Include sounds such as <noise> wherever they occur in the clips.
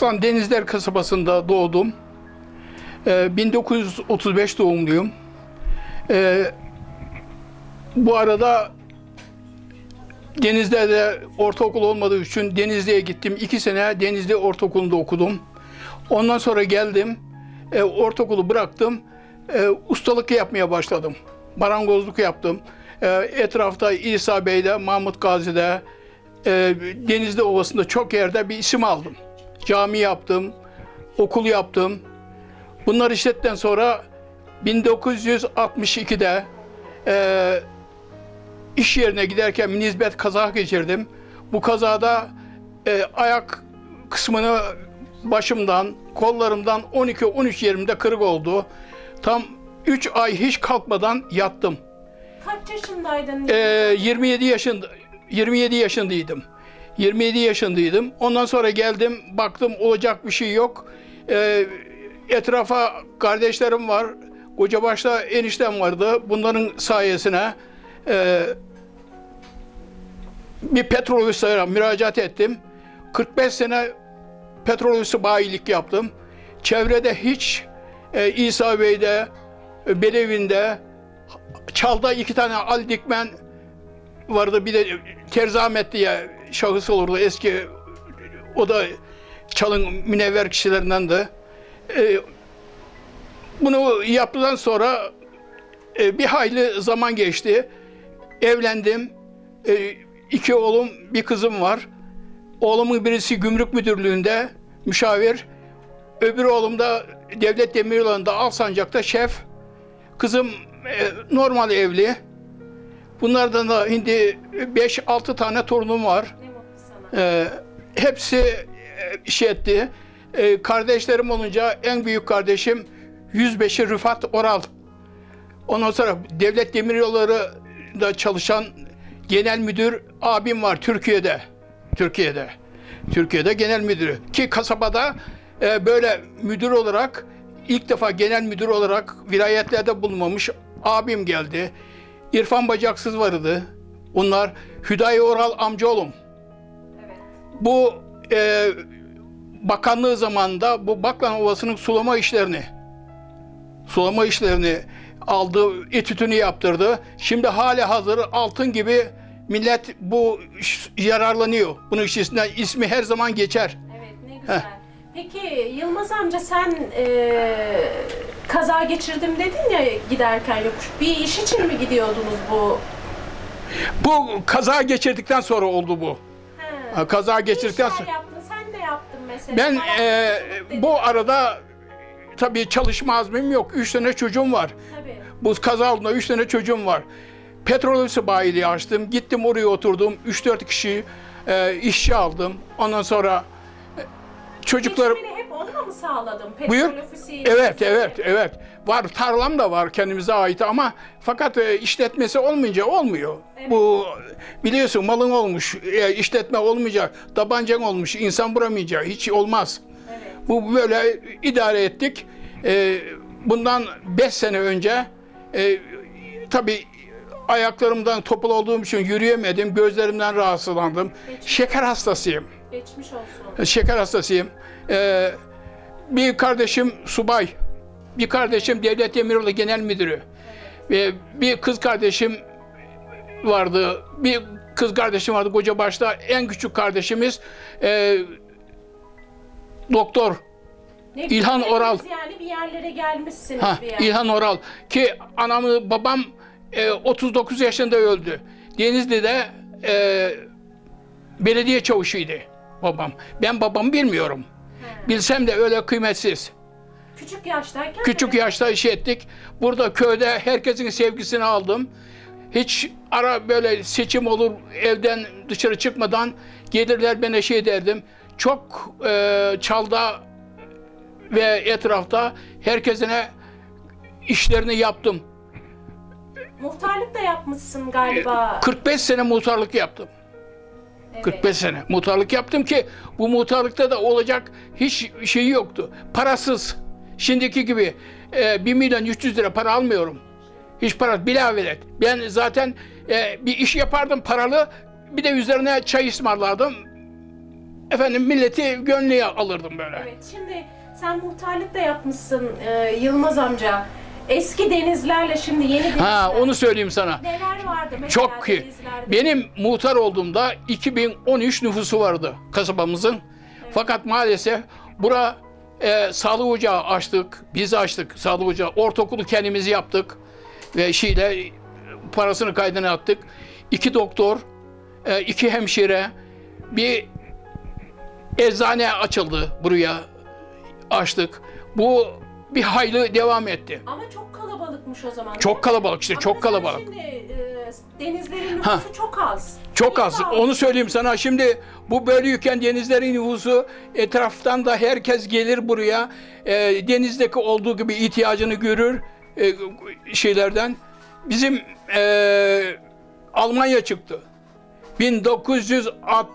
Aslan Denizler kasabasında doğdum. Ee, 1935 doğumluyum. Ee, bu arada Denizli'de ortaokul olmadığı için Denizli'ye gittim. İki sene Denizli Ortaokulu'nda okudum. Ondan sonra geldim. e, ortaokulu bıraktım. E, ustalık yapmaya başladım. Marangozluk yaptım. E, etrafta İsa Bey'de, Mahmut Gazi'de, e, Denizli Ovası'nda çok yerde bir isim aldım. Cami yaptım, okul yaptım. Bunlar işletten sonra 1962'de e, iş yerine giderken nizbet kaza geçirdim. Bu kazada e, ayak kısmını başımdan, kollarımdan 12-13 yerimde kırık oldu. Tam 3 ay hiç kalkmadan yattım. Kaç yaşındaydın? E, 27 yaşında 27 yaşındaydım. 27 yaşındaydım. Ondan sonra geldim, baktım olacak bir şey yok. E, etrafa kardeşlerim var. Kocabaş'ta eniştem vardı. Bunların sayesine e, bir petrol üssüne müracaat ettim. 45 sene petrol üssü bayilik yaptım. Çevrede hiç e, İsa Bey'de, e, Belevi'nde, Çal'da iki tane Ali Dikmen vardı. Bir de Terzi Ahmet diye şahıs olurdu. Eski o da Çal'ın münevver kişilerindendi. E, bunu yaptıktan sonra e, bir hayli zaman geçti. Evlendim. E, iki oğlum, bir kızım var. Oğlumun birisi gümrük müdürlüğünde müşavir. Öbür oğlum da devlet demiryollarında Alsancak'ta şef. Kızım e, normal evli. Bunlardan da şimdi 5-6 tane torunum var. Ee, hepsi e, şey etti. Ee, kardeşlerim olunca en büyük kardeşim 105'i Rıfat Oral. Ondan sonra Devlet Demiryolları'da çalışan genel müdür abim var Türkiye'de. Türkiye'de. Türkiye'de genel müdürü. Ki kasabada e, böyle müdür olarak ilk defa genel müdür olarak vilayetlerde bulunmamış abim geldi. İrfan Bacaksız vardı. Onlar Hüdayi Oral amcaoğlum. Bu e, bakanlığı zamanında bu Baklan Ovası'nın sulama işlerini sulama işlerini aldı, etütünü yaptırdı. Şimdi hali hazır altın gibi millet bu yararlanıyor. Bunun içerisinde ismi her zaman geçer. Evet ne güzel. Peki Yılmaz amca sen eee, kaza geçirdim dedin ya giderken yokuş. Bir iş için mi gidiyordunuz bu? Bu kaza geçirdikten sonra oldu bu. Ha, Kaza geçirdikten sonra. yaptın? Sen de yaptın mesela. Ben Bayağı e, bu arada tabii çalışma azmim yok. Üç tane çocuğum var. Tabii. Bu kaza olduğunda üç tane çocuğum var. Petrol ofisi bayiliği açtım. Gittim oraya oturdum. 3-4 kişi e, işçi aldım. Ondan sonra çocuklarım... Geçimini hep onunla mı sağladın? Petrol Buyur. Evet, evet, evet. Var, tarlam da var kendimize ait ama fakat e, işletmesi olmayınca olmuyor. Bu biliyorsun malın olmuş, e, işletme olmayacak, tabancan olmuş, insan vuramayacağı hiç olmaz. Evet. Bu böyle idare ettik. E, bundan 5 sene önce e, tabii ayaklarımdan topal olduğum için yürüyemedim, gözlerimden rahatsızlandım. Şeker hastasıyım. Geçmiş olsun. Şeker hastasıyım. Ee, bir kardeşim subay, bir kardeşim devlet demiryolu genel müdürü ve bir kız kardeşim vardı. Bir kız kardeşim vardı koca başta. En küçük kardeşimiz e, doktor. Ne İlhan Oral. Yani bir yerlere gelmişsiniz Ha, bir yer. İlhan Oral ki anamı babam e, 39 yaşında öldü. Denizli'de e, belediye çavuşuydu babam. Ben babamı bilmiyorum. Bilsem de öyle kıymetsiz. Küçük yaştayken Küçük mi? yaşta iş ettik. Burada köyde herkesin sevgisini aldım. Hiç ara böyle seçim olur evden dışarı çıkmadan gelirler bana şey derdim. Çok e, çalda ve etrafta herkesine işlerini yaptım. Muhtarlık da yapmışsın galiba. 45 sene muhtarlık yaptım. Evet. 45 sene muhtarlık yaptım ki bu muhtarlıkta da olacak hiç şey yoktu. Parasız. Şimdiki gibi e, 1 milyon 300 lira para almıyorum. Hiç para bilavelet. Ben zaten e, bir iş yapardım paralı bir de üzerine çay ısmarlardım. efendim milleti gönlüye alırdım böyle. Evet, şimdi sen muhtarlık da yapmışsın e, Yılmaz amca. Eski denizlerle şimdi yeni denizler. Ha onu söyleyeyim sana. Neler vardı mesela Çok ki denizlerde? benim muhtar olduğumda 2013 nüfusu vardı kasabamızın. Fakat maalesef bura e, sağlık ocağı açtık. Biz açtık sağlık ocağı. Ortaokulu kendimiz yaptık. Ve şeyle e, parasını kaydına attık. İki doktor, e, iki hemşire, bir eczane açıldı buraya açtık. Bu bir hayli devam etti. Ama çok kalabalıkmış o zaman. Çok kalabalık işte, Ama çok mesela kalabalık. Şimdi e, denizlerin Ha. nüfusu çok az. Çok az. daha Onu söyleyeyim sana. Şimdi bu bölüyken denizlerin nüfusu etraftan da herkes gelir buraya. E, denizdeki olduğu gibi ihtiyacını görür e, şeylerden. Bizim e, Almanya çıktı. 1964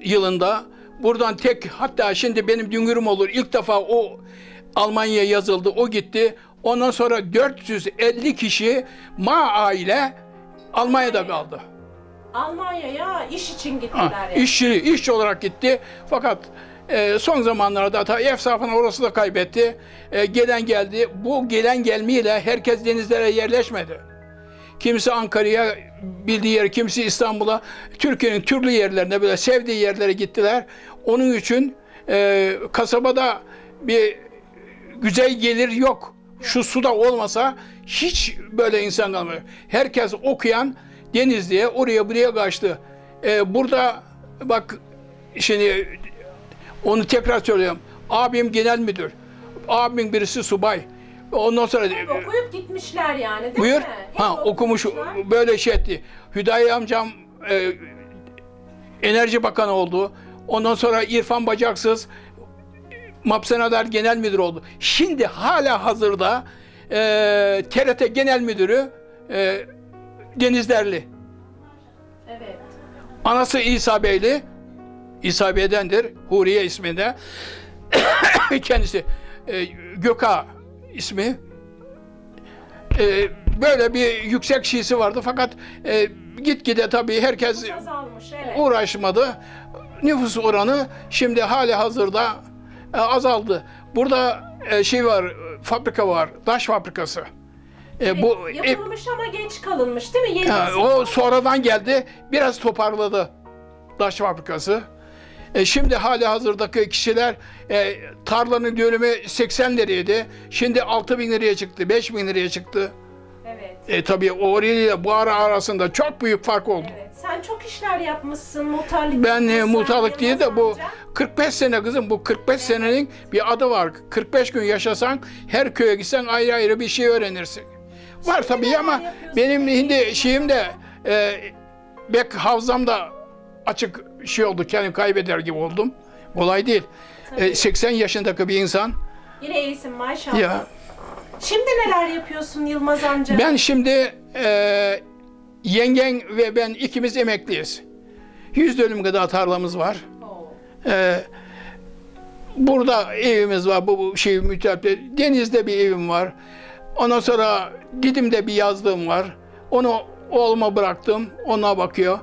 yılında buradan tek hatta şimdi benim düngürüm olur ilk defa o Almanya'ya yazıldı o gitti. Ondan sonra 450 kişi Ma aile Almanya'da kaldı. Almanya'ya iş için Ha, gittiler yani. işçi, işçi olarak gitti. Fakat e, son zamanlarda ta efsafını orası da kaybetti. E, gelen geldi. Bu gelen gelmeyle herkes denizlere yerleşmedi. Kimisi Ankara'ya bildiği yer, kimisi İstanbul'a, Türkiye'nin türlü yerlerine böyle sevdiği yerlere gittiler. Onun için e, kasabada bir güzel gelir yok. Şu suda olmasa hiç böyle insan kalmıyor. Herkes okuyan Denizli'ye oraya buraya kaçtı. Ee, burada bak şimdi onu tekrar söylüyorum. Abim genel müdür. Abimin birisi subay. Ondan sonra Hep okuyup gitmişler yani değil buyur. mi? Hep Ha okumuş okumuşlar. böyle şey etti. Hüdayi amcam e, Enerji Bakanı oldu. Ondan sonra İrfan Bacaksız Mapsenalar Genel Müdür oldu. Şimdi hala hazırda e, TRT Genel Müdürü e, Denizlerli. Evet. Anası İsa Beyli. İsa Bey'dendir. Huriye isminde. <coughs> Kendisi e, Göka ismi. E, böyle bir yüksek şiisi vardı fakat e, gitgide tabii herkes Azalmış evet. uğraşmadı. Nüfus oranı şimdi hali hazırda e, azaldı. Burada e, şey var, e, fabrika var, taş fabrikası. E, bu e, Yapılmış ama geç kalınmış değil mi? Yeni nesil- o sonradan geldi. Biraz toparladı taş fabrikası. E, şimdi hali hazırdaki kişiler e, tarlanın dönümü 80 liraydı. Şimdi 6 bin liraya çıktı, 5 bin liraya çıktı. Evet. E, tabii orayla bu ara arasında çok büyük fark oldu. Evet. Sen çok işler yapmışsın. Muhtarlık Ben e, muhtarlık diye de bu Yılmaz amca. 45 sene kızım bu 45 senenin bir adı var. 45 gün yaşasan her köye gitsen ayrı ayrı bir şey öğrenirsin. Var Şimdi tabii ama benim şimdi şeyim de e, bek havzam da açık şey oldu. Kendimi kaybeder gibi oldum. Kolay değil. E, 80 yaşındaki bir insan Yine iyisin maşallah. ya Şimdi neler yapıyorsun Yılmaz amca? ben şimdi e, yengen ve ben ikimiz emekliyiz. 100 dönüm kadar tarlamız var. Oo. Ee, burada evimiz var, bu, bu şey müteahhit. Denizde bir evim var. Ondan sonra Didim'de bir yazlığım var. Onu oğluma bıraktım, ona bakıyor.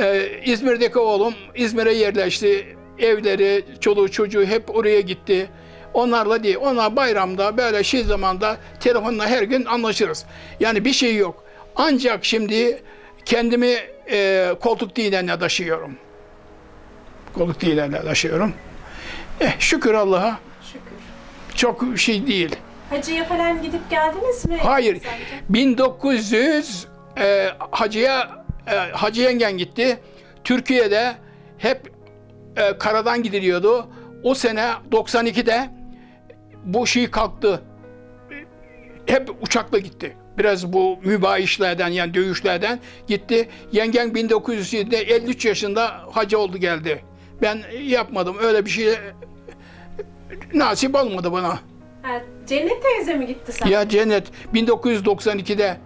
Ee, İzmir'deki oğlum İzmir'e yerleşti. Evleri, çoluğu çocuğu hep oraya gitti. Onlarla değil, onlar bayramda böyle şey zamanda telefonla her gün anlaşırız. Yani bir şey yok. Ancak şimdi kendimi e, koltuk dinlerine taşıyorum koluk değillerle taşıyorum. Eh, şükür Allah'a Şükür. çok şey değil. Hacıya falan gidip geldiniz mi? Hayır, amca? 1900 e, hacıya e, hacı yengen gitti. Türkiye'de hep e, karadan gidiliyordu. O sene 92'de bu şey kalktı. Hep uçakla gitti. Biraz bu mübaişlerden yani dövüşlerden gitti. Yengen 1907'de 53 yaşında hacı oldu geldi. Ben yapmadım öyle bir şey nasip olmadı bana. Ha, Cennet teyze mi gitti sen? Ya cennet 1992'de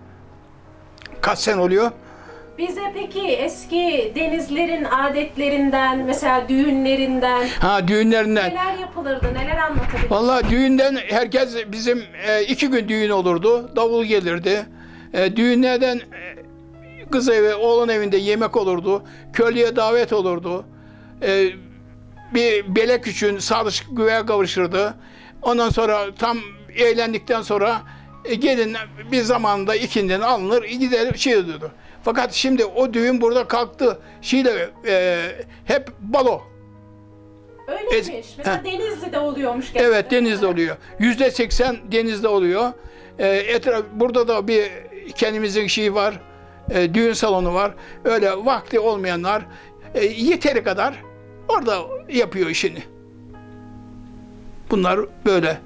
kaç sene oluyor? Bize peki eski denizlerin adetlerinden, mesela düğünlerinden Ha düğünlerinden. neler yapılırdı, neler anlatabilirsin? Vallahi düğünden herkes bizim e, iki gün düğün olurdu. Davul gelirdi. E, düğünlerden e, kız evi, oğlan evinde yemek olurdu. Köylüye davet olurdu. Ee, bir belek için sadık güveye kavuşurdu. Ondan sonra tam eğlendikten sonra e, gelin bir zamanda ikinden alınır gider şey ediyordu. Fakat şimdi o düğün burada kalktı. Şeyle e, hep balo. Öyleymiş. Ez- Mesela Ha. Denizli'de oluyormuş genelde. Evet denizde oluyor. Yüzde seksen denizde oluyor. E, etraf, burada da bir kendimizin şeyi var. e, düğün salonu var. Öyle vakti olmayanlar e, yeteri kadar orada yapıyor işini. Bunlar böyle.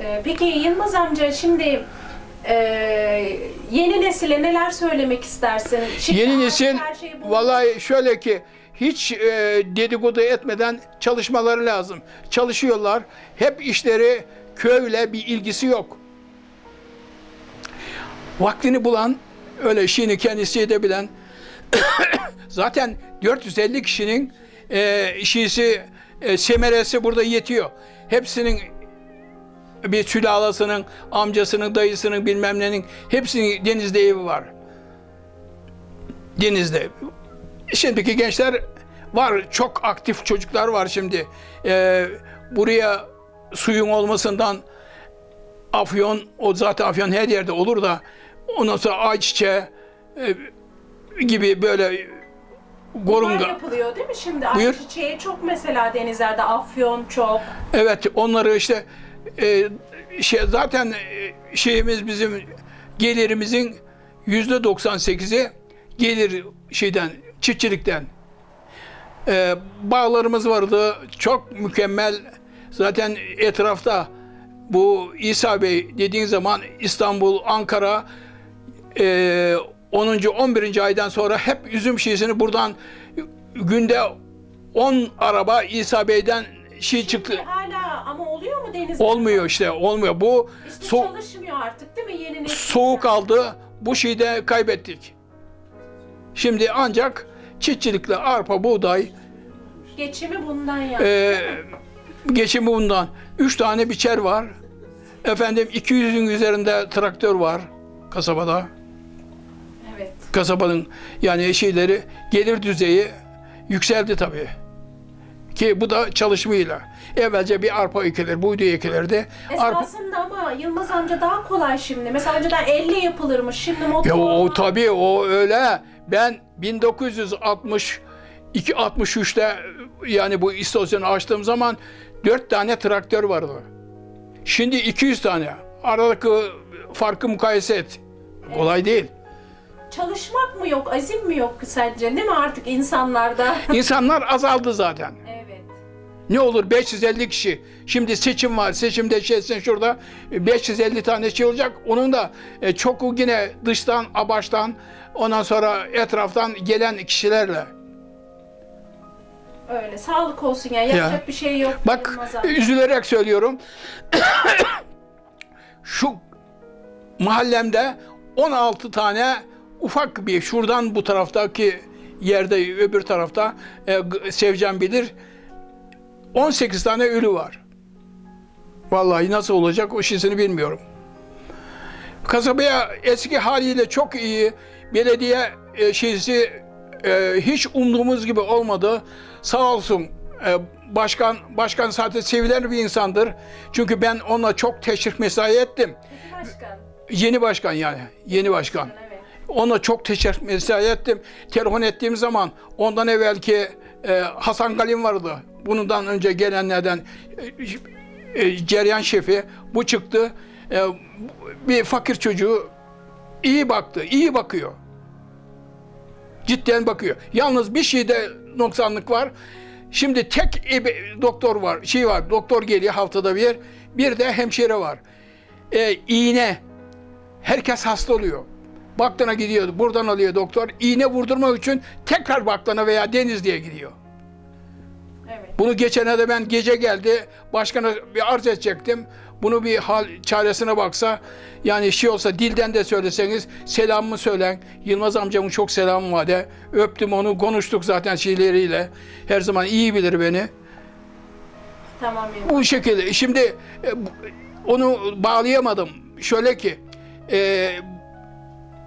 Ee, Peki Yılmaz amca şimdi e, yeni nesile neler söylemek istersin? Şimdi Yeni artık nesil her şey bu- vallahi şöyle ki hiç e, dedikodu etmeden çalışmaları lazım. Çalışıyorlar. Hep işleri köyle bir ilgisi yok. Vaktini bulan, öyle işini kendisi edebilen <coughs> zaten 450 kişinin e, işisi, e, semeresi burada yetiyor. Hepsinin bir sülalasının, amcasının, dayısının bilmem nenin hepsinin denizde evi var denizde. Şimdiki gençler var, çok aktif çocuklar var şimdi. Ee, buraya suyun olmasından afyon, o zaten afyon her yerde olur da ondan sonra ayçiçeği e, gibi böyle Bunlar gorunga. yapılıyor değil mi şimdi? Buyur. Ayçiçeği çok mesela denizlerde, afyon çok. Evet onları işte e, şey zaten e, şeyimiz bizim gelirimizin yüzde 98'i gelir şeyden çiftçilikten. E, bağlarımız vardı çok mükemmel zaten etrafta bu İsa Bey dediğin zaman İstanbul, Ankara e, 10. 11. aydan sonra hep üzüm şişesini buradan günde 10 araba İsa Bey'den şey çıktı. Şimdi hala ama denizde? Olmuyor işte, olmuyor. Bu İşte so- çalışmıyor artık değil mi yeni nesil? soğuk aldı, bu şeyi de kaybettik. Şimdi ancak çiftçilikle arpa, buğday, Geçimi bundan yani. e, geçimi bundan. Üç tane biçer var. Efendim 200'ün üzerinde traktör var kasabada. evet. Kasabanın yani şeyleri, gelir düzeyi yükseldi tabii. Ki bu da çalışmayla. Evvelce bir arpa ekilir, buğday ekilirdi. Arpa, Esasında ama Yılmaz amca daha kolay şimdi. Mesela önceden elle yapılırmış. Şimdi motor. Ya o tabii o öyle. Ben 1962 63'te yani bu istasyonu açtığım zaman 4 tane traktör vardı. Şimdi 200 tane. Aradaki farkı mukayese et. Kolay değil. Çalışmak mı yok, azim mi yok sence değil mi artık insanlarda? İnsanlar azaldı zaten. evet. Ne olur 550 kişi. Şimdi seçim var. Seçimde şeysin şurada 550 tane şey olacak. Onun da e, çok yine dıştan, abaçtan ondan sonra etraftan gelen kişilerle. Öyle. Sağlık olsun ya. Yapacak bir şey yok. Bak amca. üzülerek söylüyorum. <coughs> Şu mahallemde 16 tane ufak bir şuradan bu taraftaki yerde öbür tarafta e, Sevcan bilir 18 tane ölü var. Vallahi nasıl olacak o şeysini bilmiyorum. Kasabaya eski haliyle çok iyi belediye e, şeysi e, hiç umduğumuz gibi olmadı. Sağ olsun e, başkan başkan zaten sevilen bir insandır. Çünkü ben onunla çok teşvik mesai ettim. Başkan. Yeni başkan yani yeni başkan. Evet. Ona çok teşekkür mesai ettim. Telefon ettiğim zaman ondan evvelki e, Hasan Galim vardı. Bundan önce gelenlerden e, e, ceryan şefi. Bu çıktı. E, bir fakir çocuğu iyi baktı, iyi bakıyor. Cidden bakıyor. Yalnız bir şeyde noksanlık var. Şimdi tek ebe- doktor var, şey var, doktor geliyor haftada bir. Bir de hemşire var. E, iğne. Herkes hasta oluyor. Baktana gidiyor, buradan alıyor doktor. İğne vurdurmak için tekrar Baktana veya Denizli'ye gidiyor. Evet. Bunu geçene de ben gece geldi, başkana bir arz edecektim. Bunu bir hal çaresine baksa, yani şey olsa dilden de söyleseniz selamımı söylen. Yılmaz amcamın çok selamı var de. Öptüm onu, konuştuk zaten şeyleriyle. Her zaman iyi bilir beni. Tamam. Bu şekilde. Şimdi e, onu bağlayamadım. Şöyle ki, e,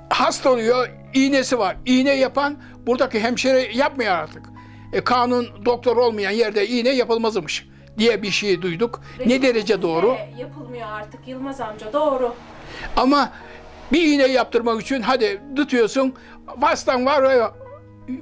hasta oluyor, iğnesi var. İğne yapan buradaki hemşire yapmıyor artık. E, kanun doktor olmayan yerde iğne yapılmazmış diye bir şey duyduk. Ne derece doğru? Yapılmıyor artık Yılmaz amca doğru. Ama bir iğne yaptırmak için hadi tutuyorsun. Vastan var, e,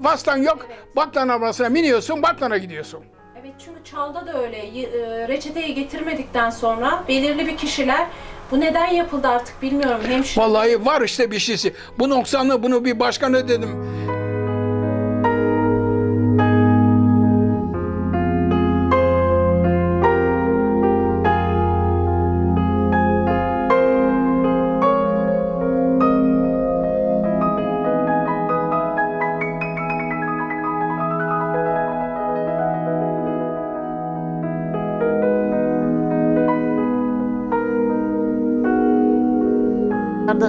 vastan yok. Evet. Baklan arabasına biniyorsun, baklana gidiyorsun. Evet çünkü Çal'da da öyle e, reçeteyi getirmedikten sonra belirli bir kişiler bu neden yapıldı artık bilmiyorum hemşire. Vallahi var işte bir şeysi. Bu noksanlı bunu bir başkana dedim.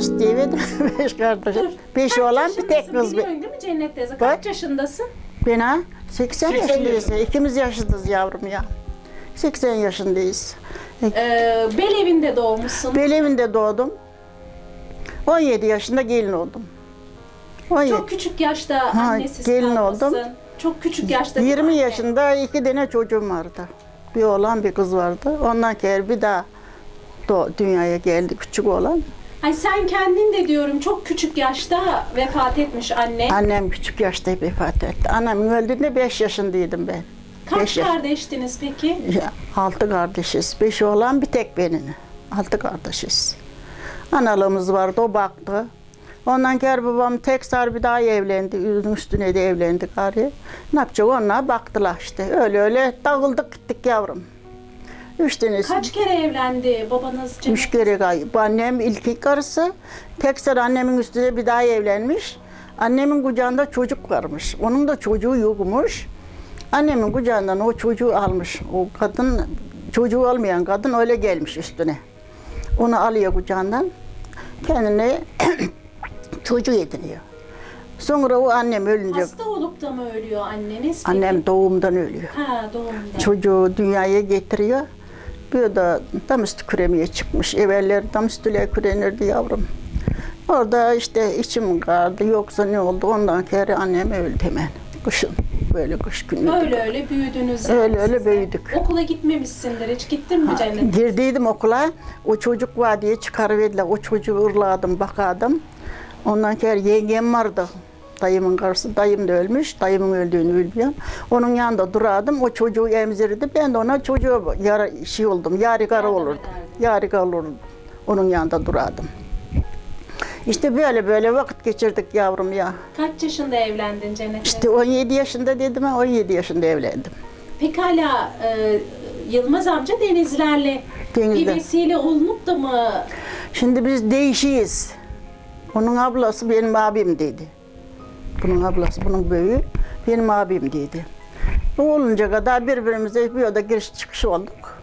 Kardeş diyemedim. <laughs> Beş kardeş. Beş olan bir tek kız. Biliyorsun değil mi Cennet teyze? Kaç yaşındasın? Ben ha? 80, 80 yaşındayız. yaşında. İkimiz yaşındayız yavrum ya. 80 yaşındayız. Ee, Bel evinde doğmuşsun. Ben evinde doğdum. 17 yaşında gelin oldum. 17. Çok küçük yaşta Ha, annesiz gelin kalmışsın. oldum. Çok küçük yaşta. değil mi 20 anne? yaşında iki tane çocuğum vardı. Bir oğlan bir kız vardı. Ondan sonra bir daha dünyaya geldi küçük olan. Ay sen kendin de diyorum çok küçük yaşta vefat etmiş anne. Annem küçük yaşta vefat etti. Annem öldüğünde 5 yaşındaydım ben. Kaç beş yaş- kardeştiniz peki? Ya, altı kardeşiz. Beş oğlan bir tek benim. Altı kardeşiz. Analığımız vardı, o baktı. Ondan sonra babam tekrar bir daha evlendi. Üstüne de evlendi gari. Ne yapacak onlar baktılar işte. Öyle öyle dağıldık gittik yavrum. Üç tanesi. Kaç kere evlendi babanız Cennet? Üç kere. Bu annem ilk karısı. Tekrar annemin üstüne bir daha evlenmiş. Annemin kucağında çocuk varmış. Onun da çocuğu yokmuş. Annemin kucağından o çocuğu almış. O kadın, çocuğu olmayan kadın öyle gelmiş üstüne. Onu alıyor kucağından. Kendine <clears throat> çocuğu ediniyor. Sonra o annem ölünce, Hasta olup da mı ölüyor anneniz? peki? annem doğumdan ölüyor. Ha doğumda. Çocuğu dünyaya getiriyor. Bir de tam üstü küremeye çıkmış. Evveller tam üstüyle kürenirdi yavrum. Orada işte içim kaldı. Yoksa ne oldu? Ondan sonra annem öldü hemen. Kışın. Böyle kış günü. Öyle öyle büyüdünüz. Öyle yani öyle de. büyüdük. Okula gitmemişsindir hiç gittin mi Cennet? Girdiydim okula. O çocuk var diye çıkarıverdiler. O çocuğu ırladım, bakardım. Ondan sonra yengem vardı. Dayımın karısı. Dayım da ölmüş. Dayımın öldüğünü bilmiyorum. Onun yanında duradım. O çocuğu emzirdi. Ben de ona çocuğu yara, şey oldum. Yadigar Yardım olurdu. ederdin. Yadigar olurdum. Onun yanında duradım. İşte böyle böyle vakit geçirdik yavrum ya. Kaç yaşında evlendin Cennet? İşte 17 yaşında dedim ha 17 yaşında evlendim. Pekala e, Yılmaz amca denizlerle bir Denizler. vesile olunup da mı Şimdi biz değişiyiz. Onun ablası benim abim dedi. Bunun ablası, bunun büyüğü benim abim dedi. Bu olunca kadar birbirimize bir oda giriş çıkış olduk.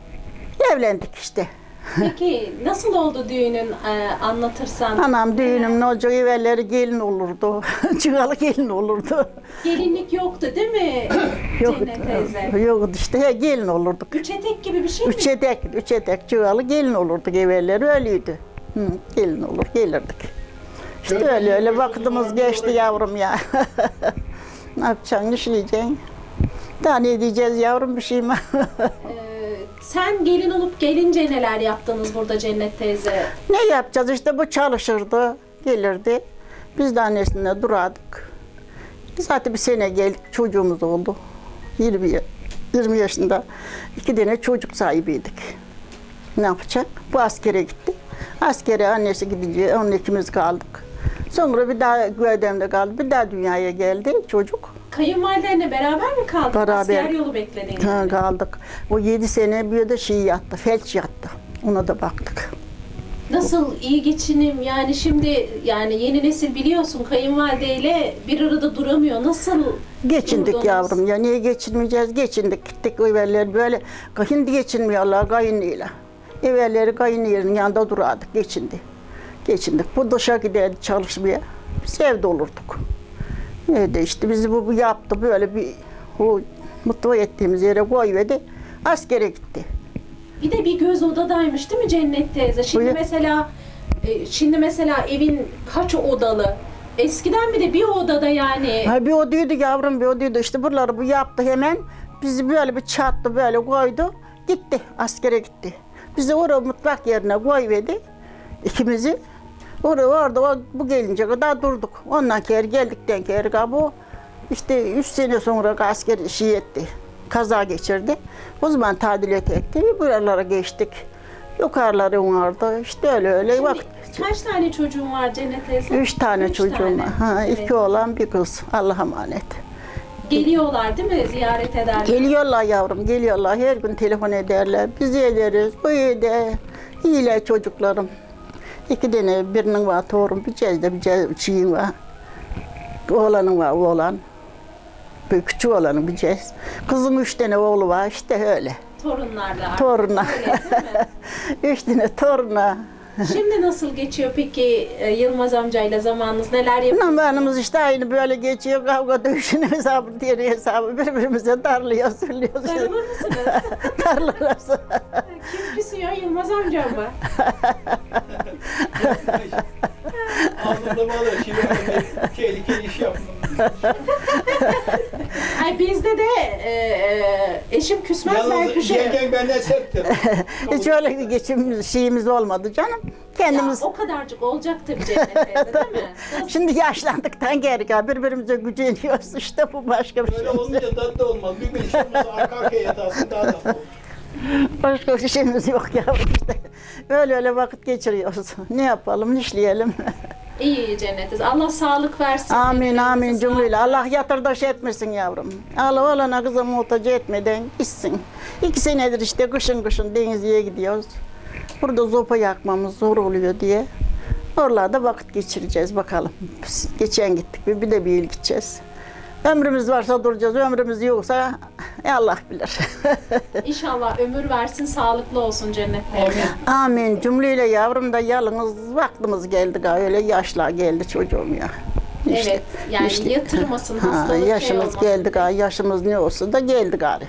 Evlendik işte. Peki nasıl oldu düğünün e, anlatırsan? Anam düğünüm ne olacak evvelleri gelin olurdu. <laughs> Çıkalı gelin olurdu. Gelinlik yoktu değil mi <coughs> Yok, Cennet teyze? yok işte he, gelin olurduk. Üç etek gibi bir şey mi? Üç etek, üç etek çıkalı gelin olurduk evvelleri öyleydi. Hı, gelin olur gelirdik. İşte öyle öyle vaktimiz geçti yavrum ya. <laughs> ne yapacaksın, işleyeceksin. Daha ne diyeceğiz yavrum bir şey mi? <laughs> Ee, sen gelin olup gelince neler yaptınız burada Cennet teyze? ne yapacağız işte bu çalışırdı, gelirdi. Biz de annesine durardık. Zaten bir sene geldik, çocuğumuz oldu. 20, ya- 20 yaşında iki tane çocuk sahibiydik. Ne yapacak? Bu askere gitti. Askere annesi gidince onun ikimiz kaldık. Sonra bir daha Güvedem'de kaldı. Bir daha dünyaya geldi çocuk. Kayınvalidenle beraber mi kaldın? Beraber. Asker yolu bekledin. Ha, kaldık. O yedi sene bir de şey yattı, felç yattı. Ona da baktık. Nasıl iyi geçinim yani şimdi yani yeni nesil biliyorsun kayınvalideyle bir arada duramıyor. Nasıl Geçindik durdunuz? yavrum ya niye geçinmeyeceğiz? Geçindik gittik evvelleri böyle hindi geçinmiyorlar kayınıyla. Evvelleri kayınıyla yanında durardık geçindi. Geçindik. Bu dışa giderdi çalışmaya. Biz evde olurduk. Evde işte bizi bu, bu yaptı böyle bir o mutlu ettiğimiz yere koyverdi. Askere gitti. Bir de bir göz odadaymış değil mi Cennet teyze? Şimdi Buyur. mesela E, şimdi mesela evin kaç odalı? Eskiden bir de bir odada yani Ha bir odaydı yavrum bir odaydı. İşte buraları bu yaptı hemen. Bizi böyle bir çattı böyle koydu. Gitti askere gitti. Bizi oraya mutfak yerine koyverdi. ikimizi. Orada orada bu gelince kadar durduk. Ondan kere geldikten kere bu işte üç sene sonra asker işi etti. Kaza geçirdi. O zaman tadilat etti. Buralara geçtik. Yukarıları vardı. İşte öyle öyle Şimdi geçirdik. kaç tane çocuğun var Cennet teyze? Üç tane Üç çocuğum tane. var. Ha, Evet. iki oğlan bir kız. Allah'a emanet. Geliyorlar değil mi? Ziyaret ederler. Geliyorlar yavrum, geliyorlar. Her gün telefon ederler. Biz ederiz, bu ede. İyiler çocuklarım. İki tane, birinin var torun, bir cezde, bir cez, şeyin var. Oğlanın var, oğlan. Bir küçük oğlanın bir cez. Kızın üç tane oğlu var, işte öyle. Torunlarla. Torunlar. Öyle <laughs> üç tane toruna. Şimdi nasıl geçiyor peki e, Yılmaz amcayla zamanınız? Neler yapıyorsunuz? Zamanımız işte aynı böyle geçiyor. Kavga dövüşün hesabı, diğer hesabı. Birbirimize darlıyor, sürüyoruz. Sarılır mısınız? <laughs> Darlarız. Kim küsüyor Yılmaz amcam mı? <laughs> Anında bağlı. Şimdi tehlikeli iş yapmam. Ay bizde de e, e, eşim küsmez ben Yalnız küserim. yengen benden serttir. <laughs> Hiç öyle bir geçim şeyimiz olmadı canım. Ya, Kendimiz o kadarcık olacak tabii <laughs> Cennet teyze değil mi? <laughs> Şimdi yaşlandıktan geri gel birbirimize güceniyoruz işte bu başka bir şey. Öyle olunca tatlı olmaz. Bir gün işimiz arka arkaya yatarsın daha tatlı olur. Başka bir şeyimiz yok yavrum işte. Öyle öyle vakit geçiriyoruz. Ne yapalım, işleyelim. İyi Cennet teyze. Allah sağlık versin. amin amin cümleyle. Allah yatırdaş etmesin yavrum. Allah olana kıza muhtaç etmeden gitsin. İki senedir işte kışın kışın denizliğe gidiyoruz. Burada zopa yakmamız zor oluyor diye. Oralarda vakit geçireceğiz bakalım. Geçen gittik bir, bir de bir yıl gideceğiz. Ömrümüz varsa duracağız, ömrümüz yoksa e, Allah bilir. <laughs> İnşallah ömür versin, sağlıklı olsun Cennet teyze. Amin. Cümleyle yavrum da yalnız vaktimiz geldi galiba. Öyle yaşlar geldi çocuğum ya. Evet, yani işte. yatırmasın, Ha, hastalık şey yaşımız olmasın. geldi galiba. Yaşımız ne olsa da geldi galiba.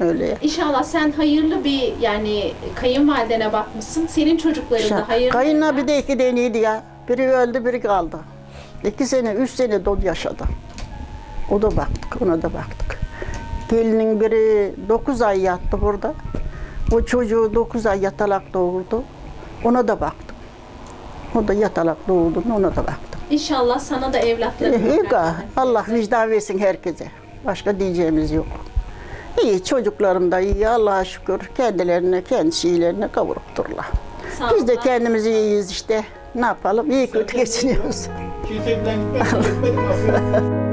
Öyle. İnşallah sen hayırlı bir yani kayınvalidene bakmışsın. Senin çocukların da hayırlı. Kayınla bir de iki deneydi ya. Biri öldü, biri kaldı. İki sene, üç sene dolu yaşadı. O da baktık, ona da baktık. Gelinin biri dokuz ay yattı burada. O çocuğu dokuz ay yatalak doğurdu. Ona da baktım. O da yatalak doğurdu, ona da baktım. İnşallah sana da evlatların İyi olur. ga, Allah vicdan versin herkese. Başka diyeceğimiz yok. İyi, çocuklarım da iyi, Allah'a şükür. Kendilerine, kendi şeylerine kavurupturlar. Biz de kendimiz iyiyiz işte. Ne yapalım? İyi kötü geçiniyoruz. Gitmedim <laughs>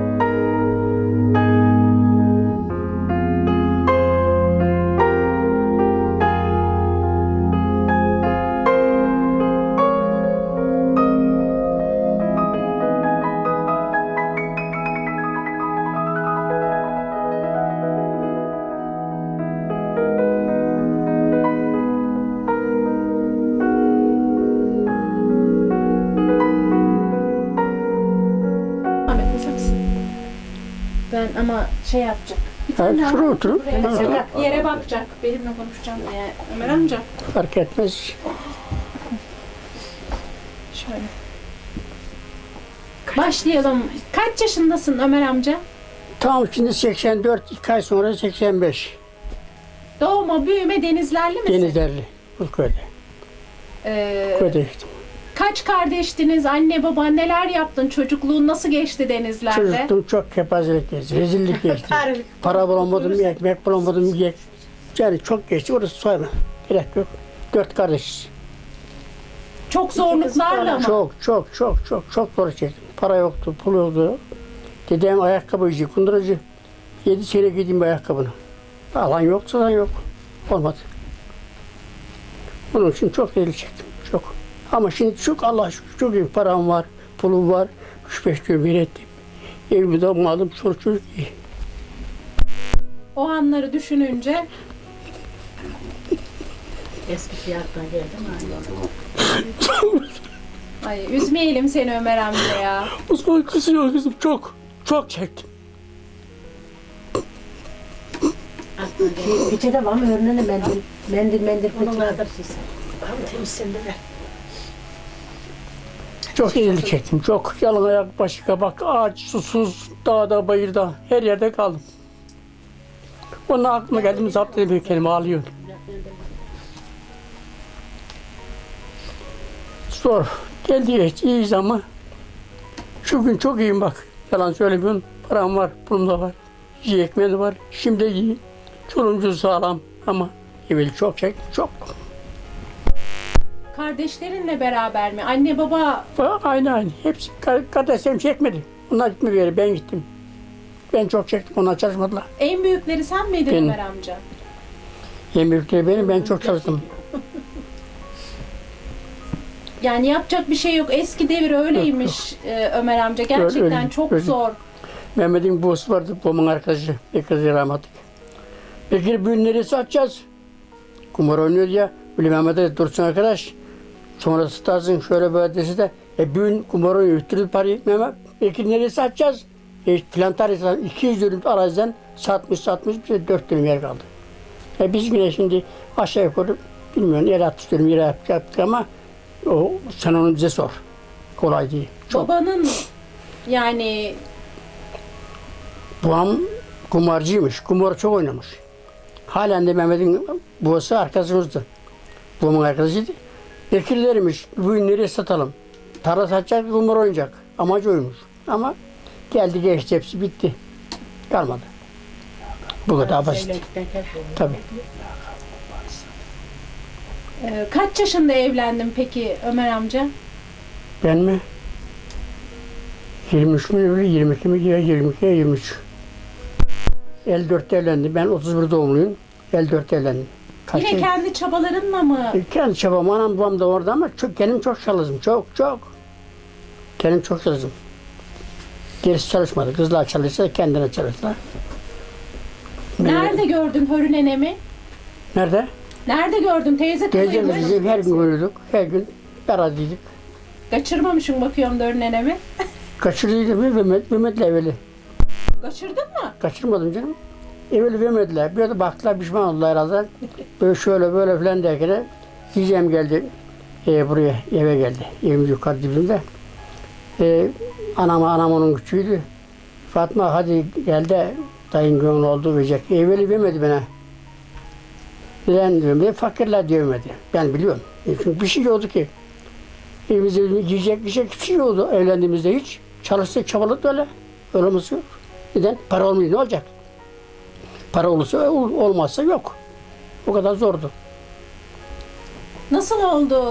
Ben ama şey yapacak. Bir Ha, tane daha otur, otur. buraya Ha. Yere bakacak. Benimle konuşacağım diye. Ömer amca. Fark etmez. Şöyle. Başlayalım. Kaç yaşındasın Ömer amca? Tam şimdi 84, iki ay sonra 85. Doğma, büyüme denizlerli misin? Denizlerli, bu köyde. Ee, Köyde gittim. Kaç kardeştiniz? Anne, baba neler yaptın? Çocukluğun nasıl geçti denizlerde? Çocukluğum çok kepazelik geçti, rezillik geçti. <laughs> Para bulamadım, ekmek bulamadım, ye. Yani çok geçti, orası sayma. Gerek yok. Dört kardeşiz. Çok zorluklarla mı? Çok, çok, çok, çok, çok zor çektim. Para yoktu, pul yoktu. Dedem ayakkabıcı, kunduracı. Yedi sene gideyim bu ayakkabını. Alan yok, satan yok. Olmadı. Bunun için çok deli çektim. Ama şimdi çok Allah şükür çok iyi param var, pulum var. Üç beş gün bir ettim. Evimi de malım, çocuk çocuk iyi. O anları düşününce Ay üzmeyelim seni Ömer amca ya. Osman kızıyor kızım, çok, çok çektim. Peçete var mı? Örneğin mendil. Mendil mendil peçete. Çok eziyet çektim. Çok yalın ayak, başı kabak, ağaç, susuz, dağda, bayırda, her yerde kaldım. Onun aklıma geldi zapt edemiyor kendimi ağlıyorum. Zor. Geldi geçti, iyiyiz ama şu gün çok iyiyim bak. Yalan söylemiyorum. Param var, pulum da var. Yiyecek ekmeğim var. Şimdi iyi. Çoluğum sağlam ama evvel çok çek, çok. Kardeşlerinle beraber mi? Anne baba Aynı aynı. Hepsi ka- kardeşlerim çekmedi. Onlar gitme bir yere, ben gittim. Ben çok çektim, onlar çalışmadılar. en büyükleri sen miydin Benim. Ömer amca? En büyükleri benim, ben çok çalıştım. <laughs> Yani yapacak bir şey yok. Eski devir öyleymiş e, Ömer amca. Gerçekten öyle, çok öyle. zor. Mehmet'in babası vardı, babamın arkadaşı. Bir kızı rahmetli. Peki bugün neresi atacağız? Kumar oynuyor ya. Böyle Mehmet'e dursun arkadaş. Sonra tutarsın şöyle böyle dese de. E bugün kumar oynuyor. Üttürür parayı Mehmet. Peki neresi atacağız? E, plantar insan 200 dönüm araziden satmış satmış bize 4 dönüm yer kaldı. E biz yine şimdi aşağı yukarı bilmiyorum yer 60 dönüm yer yaptık ama o sen onu bize sor. Kolay değil. Çok. Babanın yani Babam kumarcıymış. Kumar çok oynamış. Halen de Mehmet'in babası arkadaşımızdı. Babamın arkadaşıydı. Bekirlermiş. Bugün nereye satalım? Tarla satacak, kumar oynayacak. Amacı oymuş. Ama geldi geçti hepsi bitti. Kalmadı. Bu kadar basit. Tabii. e, kaç yaşında evlendin peki Ömer amca? Ben mi? 23 mi öyle 22 mi ya 22 ya 23. 54'te evlendim. Ben 31 doğumluyum. 54'te evlendim. Kaç Yine kendi çabalarınla mı? E, Kendi çabam, anam babam da orada ama çok, kendim çok çalıştım. Çok çok. Kendim çok çalıştım. Gerisi çalışmadı. Kızlar çalışsa kendine çalıştılar. Nerede gördün Hörü nenemi? Nerede? Nerede gördün teyze Teyzemiz kızıymış? bizim her gün görüyorduk. Her gün beradiydik. Kaçırmamışım bakıyorum da Hörü nenemi. <laughs> Kaçırdıydım mı Mehmet, Mehmet'le evveli. Kaçırdın mı? Kaçırmadım canım. Evveli vermediler. Bir de baktılar pişman oldular herhalde. Böyle şöyle böyle filan derken de diyeceğim geldi e, buraya eve geldi. Evimiz yukarı dibinde. E, anam, anam onun küçüğüydü. Fatma hadi gel de dayın gönlü oldu verecek. Evveli vermedi bana. Neden vermedi? Fakirler diye vermedi. Ben biliyorum. E, çünkü bir şey yoktu ki. Evimizde yiyecek şey hiçbir şey yoktu evlendiğimizde hiç. Çalıştık, çabaladık öyle. Öyle yok. Neden? Para olmuyor ne olacak? Para olursa ol- olmazsa yok. O kadar zordu. Nasıl oldu?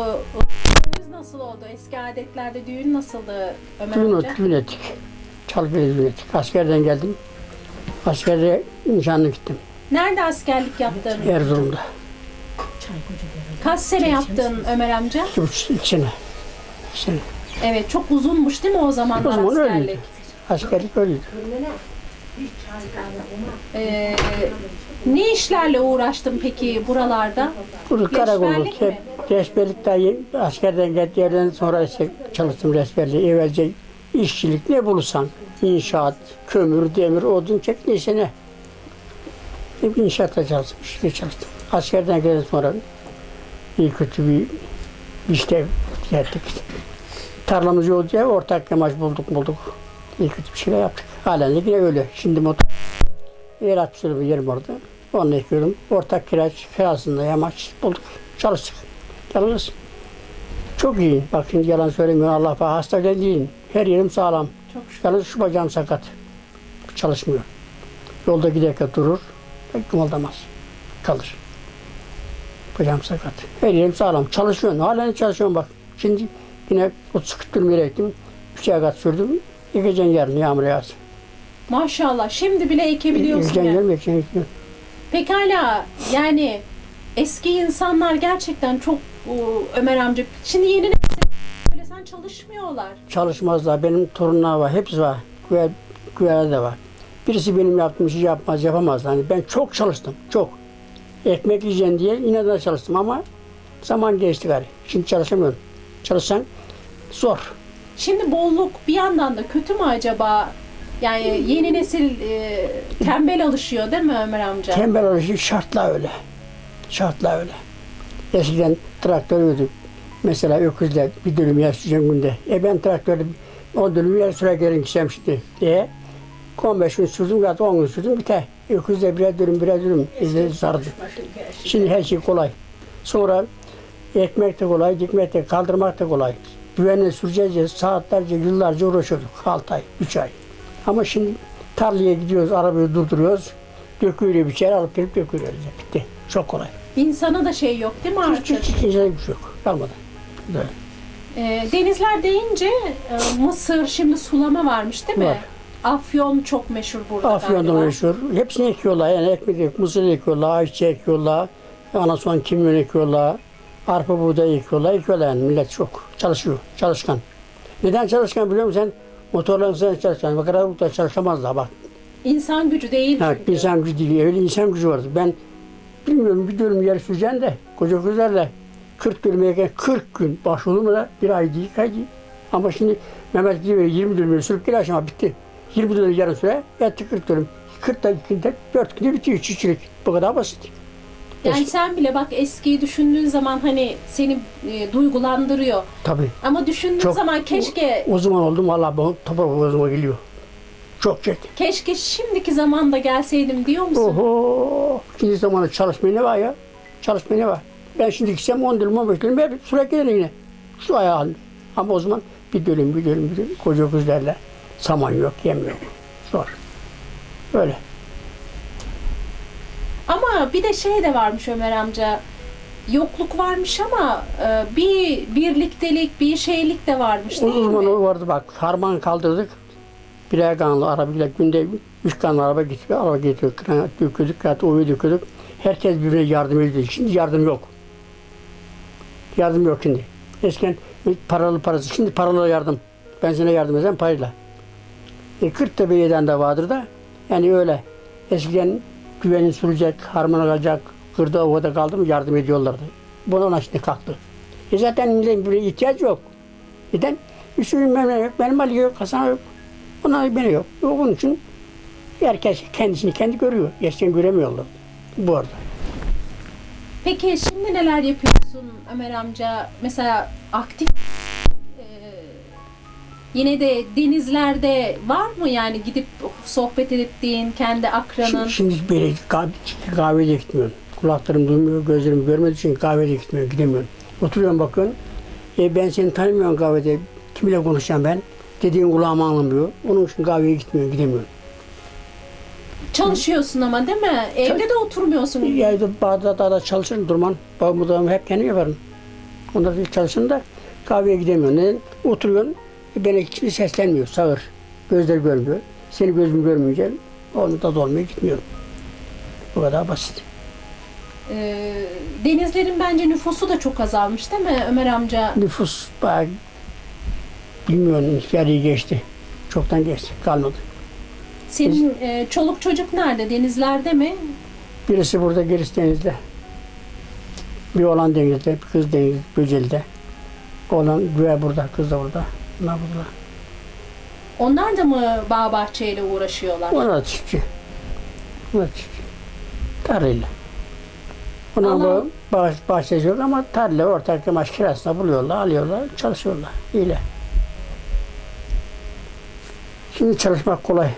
Düğününüz nasıl oldu? Eski adetlerde düğün nasıldı Ömer Düğün, amca? düğün ettik. Çalgı'ya düğün ettik. Askerden geldim. Askerde nişanlı gittim. Nerede askerlik yaptın? Erzurum'da. Kaç sene yaptın Ömer amca? İki buçuk, iki sene. İki sene. Evet çok uzunmuş değil mi o zamanlar O zaman askerlik? öyleydi. Askerlik öyleydi. Ee, ne işlerle uğraştın peki buralarda? Burada karakolluk. Hep daha askerden geldiğimden sonra işte çalıştım resperliği. Evvelce işçilik ne bulursan. inşaat, kömür, demir, odun çek neyse ne. Hep inşaatta çalıştım. işte çalıştım. Askerden geldikten sonra iyi kötü bir işte geldik. Tarlamız ya ortak yamaç bulduk bulduk. İyi kötü bir şeyler yaptık. Halen yine öyle. Şimdi motor yer atmıştır bir yerim orada. Onu ekiyorum. Ortak kiraç kirasında yamaç bulduk. Çalıştık. Yalnız çok iyi. Bak şimdi yalan söylemiyorum. Allah bak hasta değil. Her yerim sağlam. Çok şükür. Yalnız şu bacağım sakat. Çalışmıyor. Yolda giderken durur. Pek kımıldamaz. Kalır. Bacağım sakat. Her yerim sağlam. Çalışıyorum. Halen çalışıyorum bak. Şimdi yine o sıkıttırma yere gittim. Üç ay kat sürdüm. Yıkacağım yarın yağmur yağsın. Maşallah şimdi bile ekebiliyorsun Yıkacağım yani. yıkacağım. yıkacağım. Pekala yani eski insanlar gerçekten çok o, Ömer amca. Şimdi yeni nesil böyle sen çalışmıyorlar. Çalışmazlar. Benim torunlar var. Hepsi var. Güver, güverde de var. Birisi benim yaptığım işi yapmaz, yapamaz. Hani ben çok çalıştım. Çok. Ekmek yiyeceğim diye inadına çalıştım ama zaman geçti gari. Şimdi çalışamıyorum. Çalışsan zor. Şimdi bolluk bir yandan da kötü mü acaba? Yani yeni nesil e, tembel alışıyor değil mi Ömer amca? Tembel oluşu şartla öyle. Şartla öyle. Eskiden traktör ödük. Mesela öküzle bir dönüm yer süreceğim günde. E ben traktörde 10 dönüm yer sürerken gideceğim şimdi. E 15 gün sürdüm ya da 10 gün sürdüm biter. Öküzle birer dönüm birer dönüm izle sardı. Şimdi her şey kolay. Sonra ekmek de kolay, dikmek de kaldırmak da kolay. Güvenle süreceğiz saatlerce, yıllarca uğraşıyorduk. 6 ay, 3 ay. Ama şimdi tarlaya gidiyoruz, arabayı durduruyoruz. Döküyle bir şey alıp gelip döküyoruz. Bitti. Çok kolay. İnsana da şey yok değil mi artık? hiç, hiç, hiç, hiç yok. Kalmadı. Böyle. Ee, denizler deyince e, Mısır şimdi sulama varmış değil mi? Var. Afyon çok meşhur burada Afyon'da galiba. meşhur. Hepsini ekiyorlar. Yani ekmek ek, mısır ekiyorlar, ayçiçeği ekiyorlar. Ondan sonra kimyon ekiyorlar. Arpa buğday ekiyorlar. Ekiyorlar yani millet çok. Çalışıyor. Çalışkan. Neden çalışkan biliyor musun sen? Motorların sen çalışkan. Bak aralıkta çalışamazlar bak. İnsan gücü değil Ha, çünkü. insan gücü değil. Öyle insan gücü vardı. Ben bilmiyorum bir dönüm yer süreceğim de koca kızlarla 40 dönüm yerken 40 gün başvurdum da bir ay değil, değil. Ama şimdi Mehmet gibi 20 dönüm sürüp gel aşama bitti. 20 dönüm yarım süre yattı 40 dönüm. 40 dakikada 4 günde bitiyor çiftçilik. Bu kadar basit. Yani sen bile bak eskiyi düşündüğün zaman hani seni e, duygulandırıyor. Tabii. Ama düşündüğün Çok- zaman keşke O zaman oldum valla bu toprak boğazıma geliyor. Çok çekti. keşke şimdiki zamanda gelseydim diyor musun? Oho. Şimdi zamanı çalışmaya ne var ya? Çalışmaya ne var? Ben şimdi gitsem 10 dönüm 15 dönüm hep sürekli gelir yine. Şu ayağı halinde. Ama o zaman bir dönüm bir dönüm bir dönüm koca kızlarla saman yok yem yok. Zor. Öyle. Ama bir de şey de varmış Ömer amca. Yokluk varmış ama e, bir birliktelik, bir şeylik de varmış değil zaman mi? o vardı bak harman kaldırdık. Birer kanlı arabayla günde üç kanlı araba getiriyor. Araba getiriyor. Kıran döküyorduk. Hatta oyu döküyorduk. Herkes birbirine yardım ediyor. Şimdi yardım yok. Yardım yok şimdi. Eskiden paralı parası. Şimdi paralı yardım. Ben sana yardım edeceğim parayla. E, 40 tabiyeden de vardır da. Yani öyle. Eskiden güvenin sürecek, harman alacak, kırda ovada kaldı mı yardım ediyorlardı. Ona şimdi kalktı. E zaten milletin böyle ihtiyaç yok. Neden? Üstünün benim yok, benim Ali yok, Hasan yok. Bunlar beni yok. Onun için herkes kendisini kendi görüyor. Eskiden göremiyorlar. Bu arada. Peki şimdi neler yapıyorsun Ömer amca? Mesela aktif yine de denizlerde var mı yani gidip sohbet ettiğin kendi akranın? Şimdi, şimdi böyle kahve, kahveye gitmiyorum. Kulaklarım duymuyor, gözlerim görmediği için kahveye gitmiyorum, gidemiyorum. Oturuyorum bakın. E ben seni tanımıyorum kahvede. Kimle konuşacağım ben? Dediğin kulağıma anlamıyor. Onun için kahveye gitmiyorum, gidemiyorum. Çalışıyorsun ama değil mi? Evde de oturmuyorsun. Yayda bağda dağda çalışırım durman. Babamı da hep kendim yaparım. Onda bir çalışırım da kahveye gidemiyorum. Neden? Oturuyorsun. E, bana hiçbir seslenmiyor. Sağır. Gözler görmüyor. Seni gözüm görmeyince onu da dolmaya gitmiyorum. Bu kadar basit. Ee, denizlerin bence nüfusu da çok azalmış değil mi Ömer amca? Nüfus bayağı bilmiyorum yarıyı geçti. Çoktan geçti. Kalmadı. Senin e, çoluk çocuk nerede? Denizlerde mi? Birisi burada, gerisi denizde. Bir oğlan denizde, bir kız deniz, Böceli'de. Oğlan güve burada, kız da burada. Bunlar burada. Onlar da mı bağ bahçeyle uğraşıyorlar? Onlar çiftçi. Onlar çiftçi. Tarlayla. Onun Ama- bu bah bahçesi yok ama tarla ortak yamaç kirasına buluyorlar, alıyorlar, çalışıyorlar. İyle. Şimdi çalışmak kolay.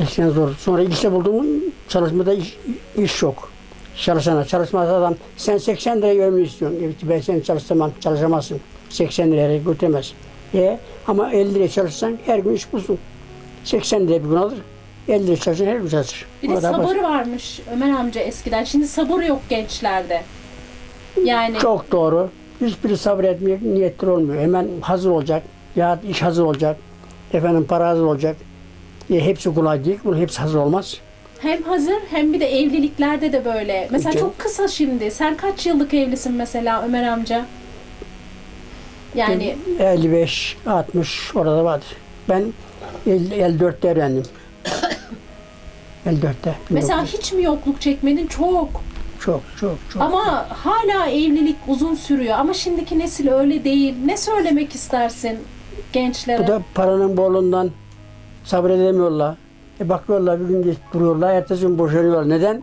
Eskiden zor. Sonra işte buldum çalışmada iş, iş yok. Çalışana, çalışmaz adam. Sen 80 lira görmeyi istiyorsun. Evet, ben seni çalıştırmam, çalışamazsın. 80 liraya götüremez. E, ama 50 liraya çalışsan her gün iş bulsun. 80 liraya bir gün alır. 50 liraya çalışsan her gün çalışır. Bir de sabır basit. varmış Ömer amca eskiden. Şimdi sabır yok gençlerde. Yani Çok doğru. Hiçbiri sabretmeye niyetli olmuyor. Hemen hazır olacak. Ya iş hazır olacak. Efendim para hazır olacak. E, hepsi kolay değil. Bunun hepsi hazır olmaz. hem hazır hem bir de evliliklerde de böyle. Mesela Canım. çok kısa şimdi. Sen kaç yıllık evlisin mesela Ömer amca? Yani 55, 60 orada vardır. Ben 50, 54'te evlendim. 54'te. mesela hiç mi yokluk çekmedin? Çok. Çok çok çok. Ama hala evlilik uzun sürüyor. Ama şimdiki nesil öyle değil. Ne söylemek istersin gençlere? Bu da paranın bolluğundan sabredemiyorlar. E bakıyorlar bir gün geç duruyorlar, ertesi gün boşanıyorlar. Neden?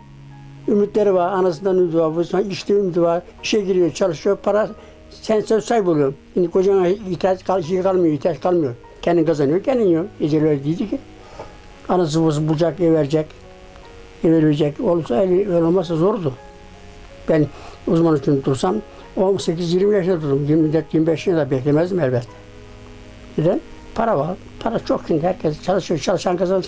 Ümitleri var, anasından ümidi var, işte ümidi var, işe giriyor, çalışıyor, para sen söz sahibi oluyorsun. Şimdi kocana ihtiyaç kal, şey kalmıyor, ihtiyaç kalmıyor. Kendin kazanıyor, kendin yiyor. Ecel öyle değildi ki. Anası babası bulacak, ev verecek. Ev verecek. Olsa öyle öyle olmazsa zordu. Ben uzman için dursam 18-20 yaşında durdum. 24-25 yaşında da beklemezdim elbette. Neden? Para var. Para çok şimdi herkes çalışıyor, çalışan kazanır.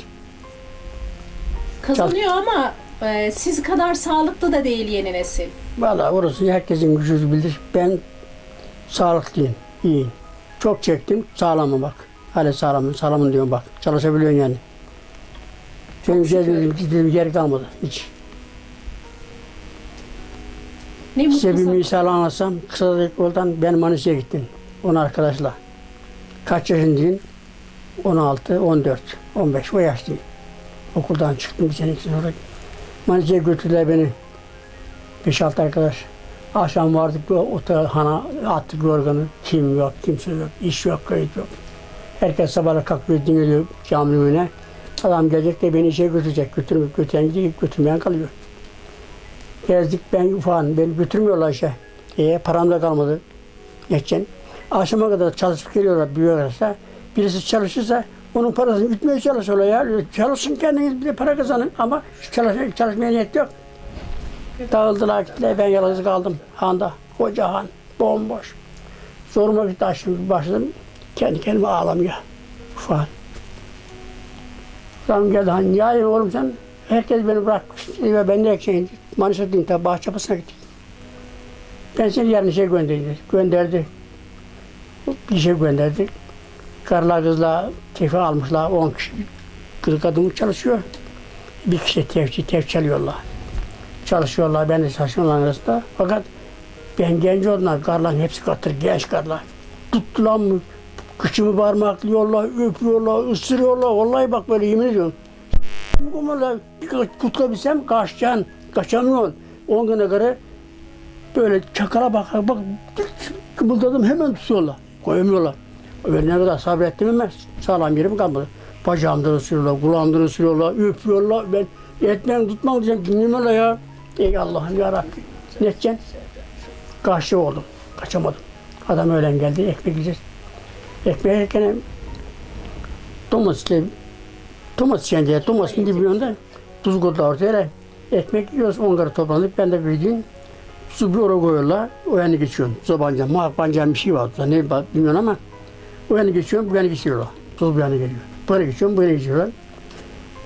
Kazanıyor ama e, siz kadar sağlıklı da değil yeni nesil. Vallahi orası herkesin gücü bilir. Ben sağlıklıyım, iyiyim. Çok çektim, sağlamım bak. Hala sağlamım, sağlamım diyorum bak. Çalışabiliyorsun yani. Benim gittiğim, gittiğim yer kalmadı hiç. Ne mutlu Size bir sana. misal anlatsam, kısa da yoldan ben Manisa'ya gittim. Onu arkadaşla. Kaç yaşındayım? 16, 14, 15 o yaşlıyım. Okuldan çıktım bir sene sonra. Manisa'ya götürdüler beni. 5-6 arkadaş. Akşam vardık otelhana attık yorganı. Kim yok, kimse yok, iş yok, kayıt yok. Herkes sabahla kalkıyor, dinliyor cami önüne. Adam gelecek de beni işe götürecek. Götürmüyor, götüren gidiyor, götürmeyen kalıyor. Gezdik ben ufağım, beni götürmüyorlar işe. E, param da kalmadı. Geçen. Akşama kadar çalışıp geliyorlar büyüyorlarsa. Birisi çalışırsa onun parasını ütmeye çalışıyorlar ya. Çalışsın kendiniz bir de para kazanın ama çalış, çalışmaya niyet yok. Dağıldılar gittiler ben yalnız kaldım handa. Koca han, bomboş. Zoruma gitti açtım başladım. Kendi kendime ağlamaya. Ufak. Adam geldi hani ya oğlum sen herkes beni bırakmış ve ben de şey, Manisa tabi Bahçapası'na gittik. Ben seni yarın işe göndereyim dedi. Gönderdi. Bir şey gönderdik. Karılar kızlar tefi almışlar. 10 kişi kız kadın çalışıyor. Bir kişi tevçi tef çalıyorlar. Çalışıyorlar. Ben de çalışıyorum arasında. Fakat ben genç olanlar, karıların hepsi katır, genç karılar. Tuttular mı? Kıçımı parmaklıyorlar, öpüyorlar, ısırıyorlar. Vallahi bak böyle yemin ediyorum. Kumarla bir tutkabilsem kaçacaksın, kaçamıyorsun. 10 güne göre böyle çakala bak, bak kımıldadım hemen tutuyorlar. Koyamıyorlar. Ben ne kadar sabrettim ama sağlam yerim kalmadı. Bacağımdan ısırıyorlar, kulağımdan ısırıyorlar, öpüyorlar. Ben etmem tutmam diyeceğim, dinlemiyorlar ya. Ey Allah'ım ya Rabbi. Ne edeceksin? Karşı oldum, kaçamadım. Adam öğlen geldi, ekmek yiyeceğiz. Ekmeği yerken domatesle domates yiyince domatesin dibinde tuz koydular ortaya. Ekmek yiyoruz, onları toplandık. Ben de gideyim. Su bir oraya koyuyorlar. O yana geçiyorum. Zobancan, mahpancan bir şey var. Ne bilmiyorum ama o yana geçiyorum, bu yana geçiyorlar. Tuz bu yana geliyor. Böyle geçiyorum, böyle geçiyorlar.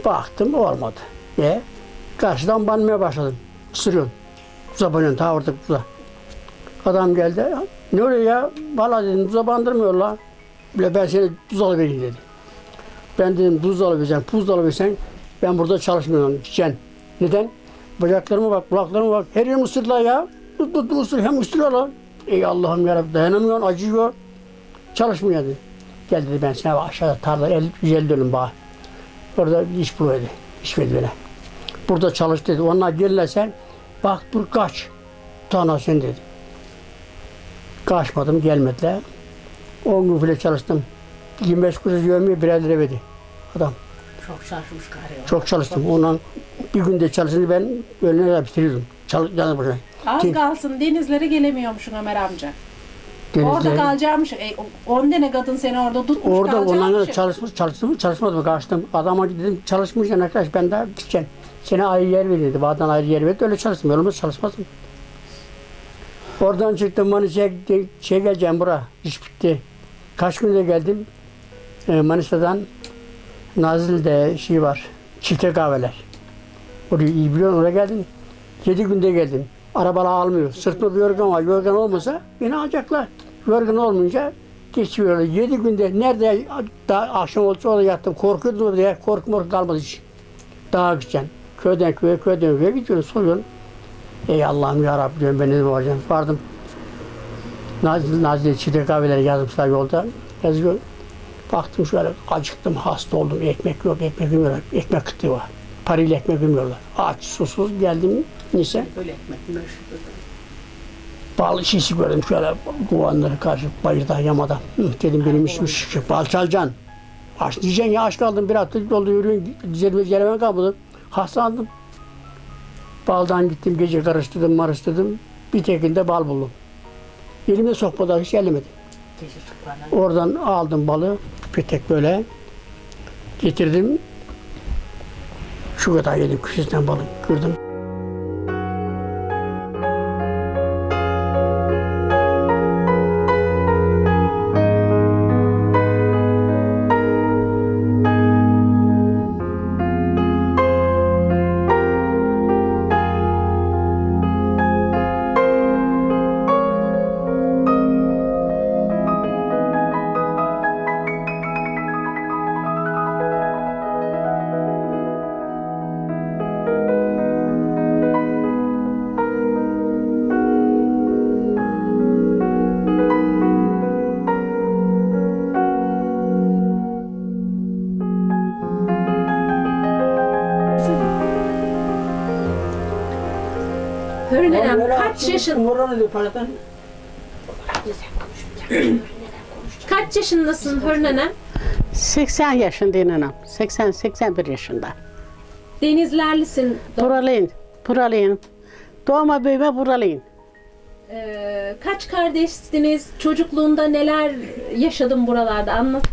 Baktım olmadı. E karşıdan banmaya başladım. Isırıyorum. Zobancan ta orada tuza. Adam geldi. Ne oluyor ya? Valla dedim tuza bandırmıyorlar. Bile ben seni tuz alıvereyim dedi. Ben dedim tuz alıvereceğim, puz alıversen ben burada çalışmıyorum diyeceksin. Neden? Bacaklarıma bak, kulaklarıma bak. Her yerim ısırdılar ya. Tut tut ısır, hem ısırıyorlar. Ey Allah'ım yarabbim dayanamıyorsun, acıyor. Çalışmıyor dedi. Gel dedi ben sana aşağıda tarla 50, 150 dönüm bağ. Orada iş bul dedi. İş verdi bana. Burada çalış dedi. Onlar gelirlerse bak dur kaç. Tana sen dedi. Kaçmadım gelmediler. 10 gün bile çalıştım. 25 kuruş yövmeye birer lira verdi. Adam. Çok şaşmış galiba. Çok çalıştım. Ondan bir günde çalışınca ben kadar bitiriyordum. Çalış, yalnız başına. Az Kim? kalsın denizlere gelemiyormuşsun Ömer amca. Orada Denizde- kalacakmış. E, 10 tane kadın seni orada tutmuş Orada onlarla çalışmış, çalıştım çalışmadım kaçtım. Adama dedim çalışmayacaksın arkadaş ben daha gideceğim. Seni ayrı yer verirdi. Bağdan ayrı yer verirdi. Öyle çalıştım. Yolumuz çalışmadım. Oradan çıktım Manisa'ya. Şey geleceğim bura. İş bitti. Kaç günde geldim. Ee, Manisa'dan Nazilli'de şey var. Çifte kahveler. Orayı iyi biliyorum. Oraya geldim. Yedi günde geldim. Arabalar almıyor. Sırtımda bir yorgan var. Yorgan olmasa beni alacaklar. Yorgan olmayınca geçiyorlar. Yedi günde nerede daha akşam olsa orada yattım. Korkuyordum diye korku morku kalmadı hiç. Dağa gideceksin. Köyden köye, köyden köye gidiyorsun, soruyorsun. Ey Allah'ım ya Rabbi diyorum ben ne olacağım. Vardım. Nazlı, Nazlı çiğde kahveleri yazmışlar yolda. Yazıyor. Baktım şöyle acıktım, hasta oldum. Ekmek yok, ekmek yemiyorlar. Ekmek kıtlığı var. Parayla ekmek yemiyorlar. Aç, susuz geldim. Neyse. Böyle ekmek. Bal şişi gördüm şöyle kovanları karşı bayırda yamada. Hı, dedim benim işim şu bal çalacaksın. Aç diyeceksin ya aç kaldım bir hafta yolda yürüyün üzerime geleme kalmadı. Hastalandım. Baldan gittim gece karıştırdım marıştırdım. Bir tekinde bal buldum. Elime sokmadan hiç ellemedi. Oradan aldım balığı. Bir tek böyle getirdim. Şu kadar yedim kışından balık kırdım. Yaşın <clears throat> kaç yaşındasın nenem? 80 yaşındayım anam. 80 81 yaşında. Denizlerlisin. Buralıyım. Buralıyım. Doğma büyüme buralıyım. Ee, kaç kardeşsiniz? Çocukluğunda neler yaşadın buralarda? Anlat.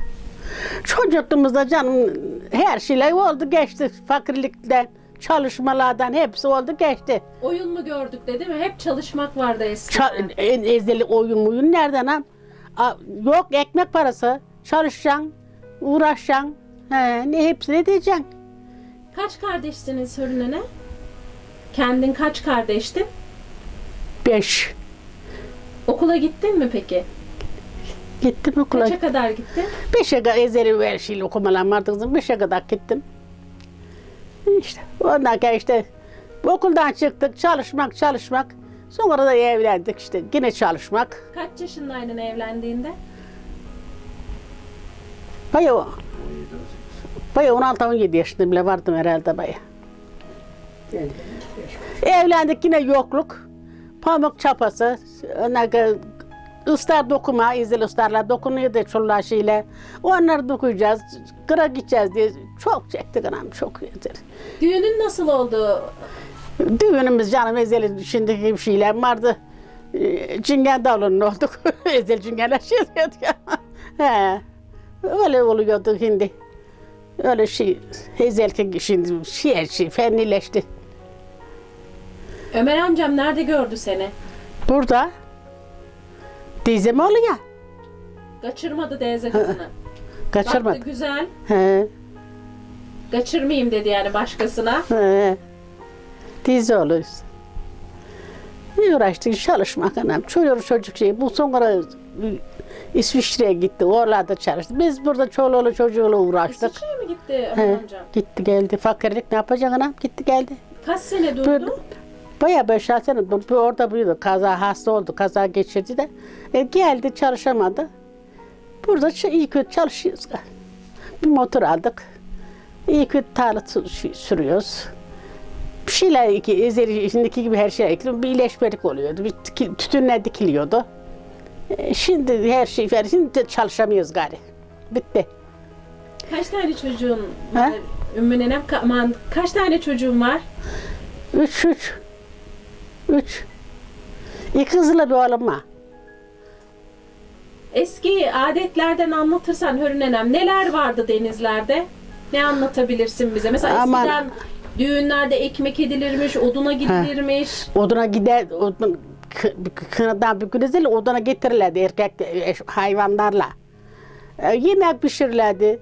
Çocukluğumuzda canım her şeyler oldu geçti. Fakirlikten, çalışmalardan hepsi oldu geçti. Oyun mu gördük de değil mi? Hep çalışmak vardı eskiden. Ça- en ezeli oyun muyun nereden am? Yok ekmek parası. Çalışacaksın, uğraşacaksın. He, ne hepsini diyeceksin. Kaç kardeşsiniz Hürrem nene? Kendin kaç kardeştin? Beş. Okula gittin mi peki? Gittim okula. Kaça kadar gittin? Beşe kadar ezeli her şeyle okumalar vardı kızım. Beşe kadar gittim. İşte ondan sonra işte okuldan çıktık çalışmak çalışmak. Sonra da evlendik işte yine çalışmak. Kaç yaşındaydın evlendiğinde? Baya Baya 16-17 yaşında bile vardım herhalde baya. Evlendik yine yokluk. Pamuk çapası. Islar dokuma, izil ıslarla dokunuyordu çoluğa şeyle. Onları dokuyacağız, kıra gideceğiz diye çok çektik anam çok yeter. Düğünün nasıl oldu? Düğünümüz canım ezeli şimdiki gibi şeyler vardı. Ee, Cingen davulunun olduk. <laughs> Ezel cingenler şey ya. He. Öyle oluyordu şimdi. Öyle şey, ezelki şimdi şey, her şey fennileşti. Ömer amcam nerede gördü seni? Burada dizem oluyor. Kaçırmadı teyze kızını. Kaçırmadı. Baktı güzel. He, Kaçırmayayım dedi yani başkasına. he. Dizi oluyoruz. Bir uğraştık çalışmak anam. Çocuk çocuk şey. Bu sonra İsviçre'ye gitti. Oralarda çalıştı. Biz burada çoluğlu çocuğuyla uğraştık. İsviçre'ye mi gitti He, amcam? gitti geldi. Fakirlik ne yapacak anam? Gitti geldi. Kaç sene durdu? Böyle, bayağı beş altı sene bu- bu orada büyüdü. Kaza hasta oldu. Kaza geçirdi de. E, geldi çalışamadı. Burada ç- iyi kötü çalışıyoruz. Bir motor aldık. İyi kötü tarla sü- sü- sürüyoruz. Bir şeyler ezeri, şimdiki gibi her şey ekliyor. Bir iyileşmelik oluyordu. Bir tütünler dikiliyordu. E, şimdi her şey, şimdi de çalışamıyoruz gari. Bitti. Kaç tane çocuğun var? Ümmü nenem aman, kaç tane çocuğun var? Üç, üç. Üç. İki kızla bir oğlum var. Eski adetlerden anlatırsan Hürrem nenem neler vardı denizlerde? Ne anlatabilirsin bize? Mesela Aman. eskiden düğünlerde ekmek edilirmiş, oduna gidilirmiş. Oduna gider, odun, kı- kınadan bir gün ezeli oduna getirirlerdi erkek e, hayvanlarla. E, yemek pişirirlerdi.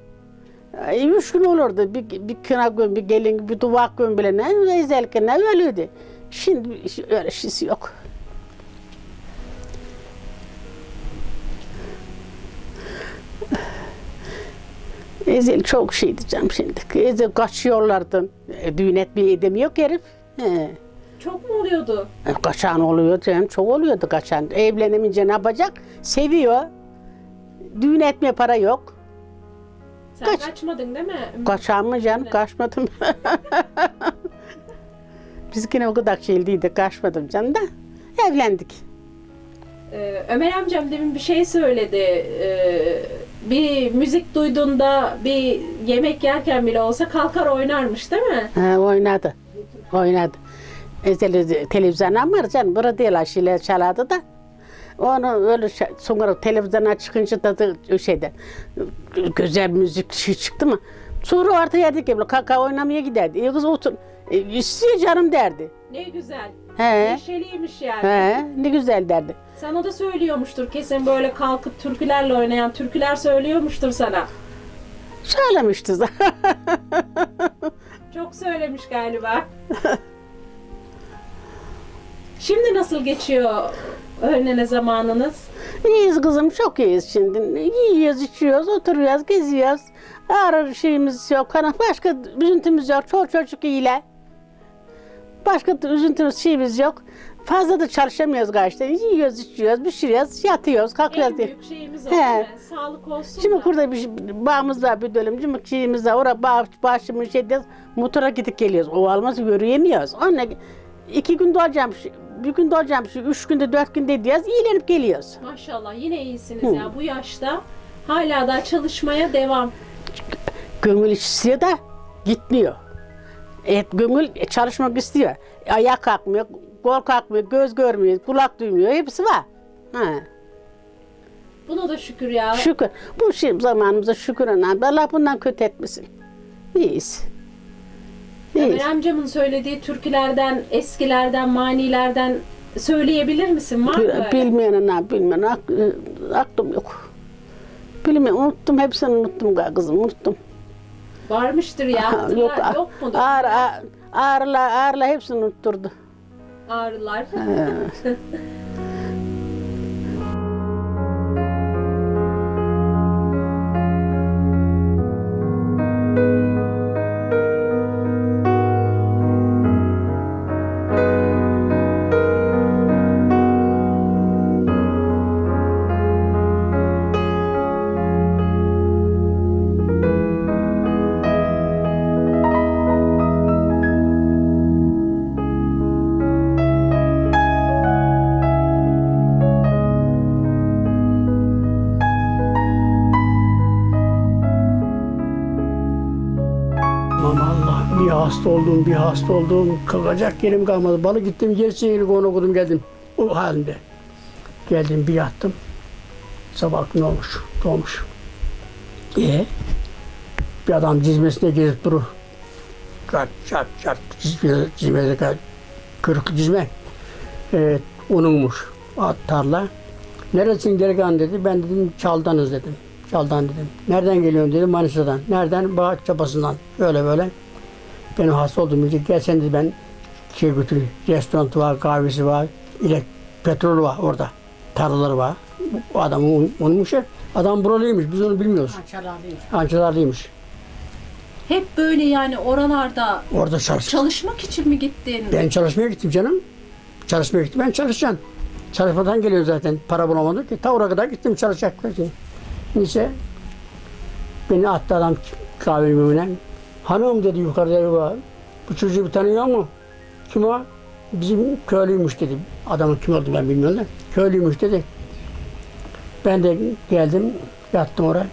E, üç gün olurdu. Bir, bir kına gün, bir gelin, bir duvak gün bile ne ezelkine ölüydü. Şimdi öyle şeysi yok. Ezel çok şeydi canım şimdi. Ezel kaçıyorlardı. E, düğün etmeye edemiyor herif. He. Çok mu oluyordu? E, Kaçan oluyor canım, çok oluyordu kaçan. Evlenemince ne yapacak? Seviyor. Düğün etmeye para yok. Sen Kaç. kaçmadın değil mi? Kaçan mı canım? Kaçmadım. <laughs> Biz yine o kadar şey değildi, kaçmadım canım da. Evlendik. Ee, Ömer amcam demin bir şey söyledi. Ee, bir müzik duyduğunda bir yemek yerken bile olsa kalkar oynarmış değil mi? Ha, oynadı. Oynadı. Ezeli televizyondan var canım. Burada değil şeyler çalardı da. Onu öyle şey, sonra televizyona çıkınca da, da şeyde güzel müzik şey çıktı mı? Sonra orta yerde gibi kaka oynamaya giderdi. İyi kız otur. E, canım derdi. Ne güzel. He. Neşeliymiş yani. He, ne güzel derdi. Sana da söylüyormuştur kesin böyle kalkıp türkülerle oynayan türküler söylüyormuştur sana. Söylemişti zaten. Çok söylemiş galiba. Şimdi nasıl geçiyor öğlene zamanınız? İyiyiz kızım, çok iyiyiz şimdi. Yiyoruz, içiyoruz, oturuyoruz, geziyoruz. Ağrı şeyimiz yok, kana başka üzüntümüz yok. Çok çocuk iyiler. Başka da üzüntümüz şeyimiz yok. Fazla da çalışamıyoruz galiba. Yiyoruz, içiyoruz, pişiriyoruz, yatıyoruz, kalkıyoruz. En diye. büyük şeyimiz o He. mi? Sağlık olsun Şimdi da. burada bir şey- bağımız var bir dönüm. Şimdi şeyimiz var. Orada bağ, başımın şeyde motora gidip geliyoruz. O alması yürüyemiyoruz. Onunla iki gün doğacağım, bir gün doğacağım, üç günde, dört günde diyoruz. iyilenip geliyoruz. Maşallah yine iyisiniz ya bu yaşta. Hala da çalışmaya devam. Gönül da gitmiyor. Et, gönül çalışmak istiyor. Ayak kalkmıyor, kol kalkmıyor, göz görmüyor, kulak duymuyor. Hepsi var. Ha. Buna da şükür ya. Şükür. Bu şey zamanımıza şükür ana. Allah bundan kötü etmesin. İyiyiz. İyiyiz. Ömer amcamın söylediği türkülerden, eskilerden, manilerden söyleyebilir misin? Var mı böyle? Bilmeyen ana, bilmeyen. Ak, e, aklım yok. Bilmiyorum, unuttum. Hepsini unuttum kızım, unuttum. Varmıştır ya. <laughs> Yok, yok, mudur? ağır, ağır, ağırla, ağırla hepsini unutturdu. Ağrılar. <laughs> hasta oldum. Kalkacak yerim kalmadı. Balı gittim, gerçeğini onu okudum geldim. O halinde. Geldim bir yattım. Sabah ne olmuş? Doğmuş. E bir adam cizmesine gezip durur. Çat çat çat cizme, cizmede kal- kırık cizme. E, onunmuş. At tarla. Neresin delikanlı dedi. Ben dedim çaldanız dedim. Çaldan dedim. Nereden geliyorsun dedim Manisa'dan. Nereden? Bağ çapasından. Böyle böyle. Benim hasta olduğum için gel sen dedi ben şey götüreyim. Restoran var, kahvesi var. İlek petrol var orada. Tarlaları var. Bu adam onmuş ya. Adam buralıymış. Biz onu bilmiyoruz. Ançalarlıymış. Hep böyle yani oralarda Orada çalış. çalışmak için mi gittin? Ben çalışmaya gittim canım. Çalışmaya gittim. Ben çalışacağım. Çalışmadan geliyor zaten. Para bulamadık ki. Ta oraya kadar gittim çalışacak. Neyse. Beni attı adam önüne. Hanım dedi yukarıda evi var. Bu çocuğu bir tanıyor mu? Kim o? Bizim köylüymüş dedi. Adamın kim olduğunu ben bilmiyorum da. Köylüymüş dedi. Ben de geldim. Yattım oraya.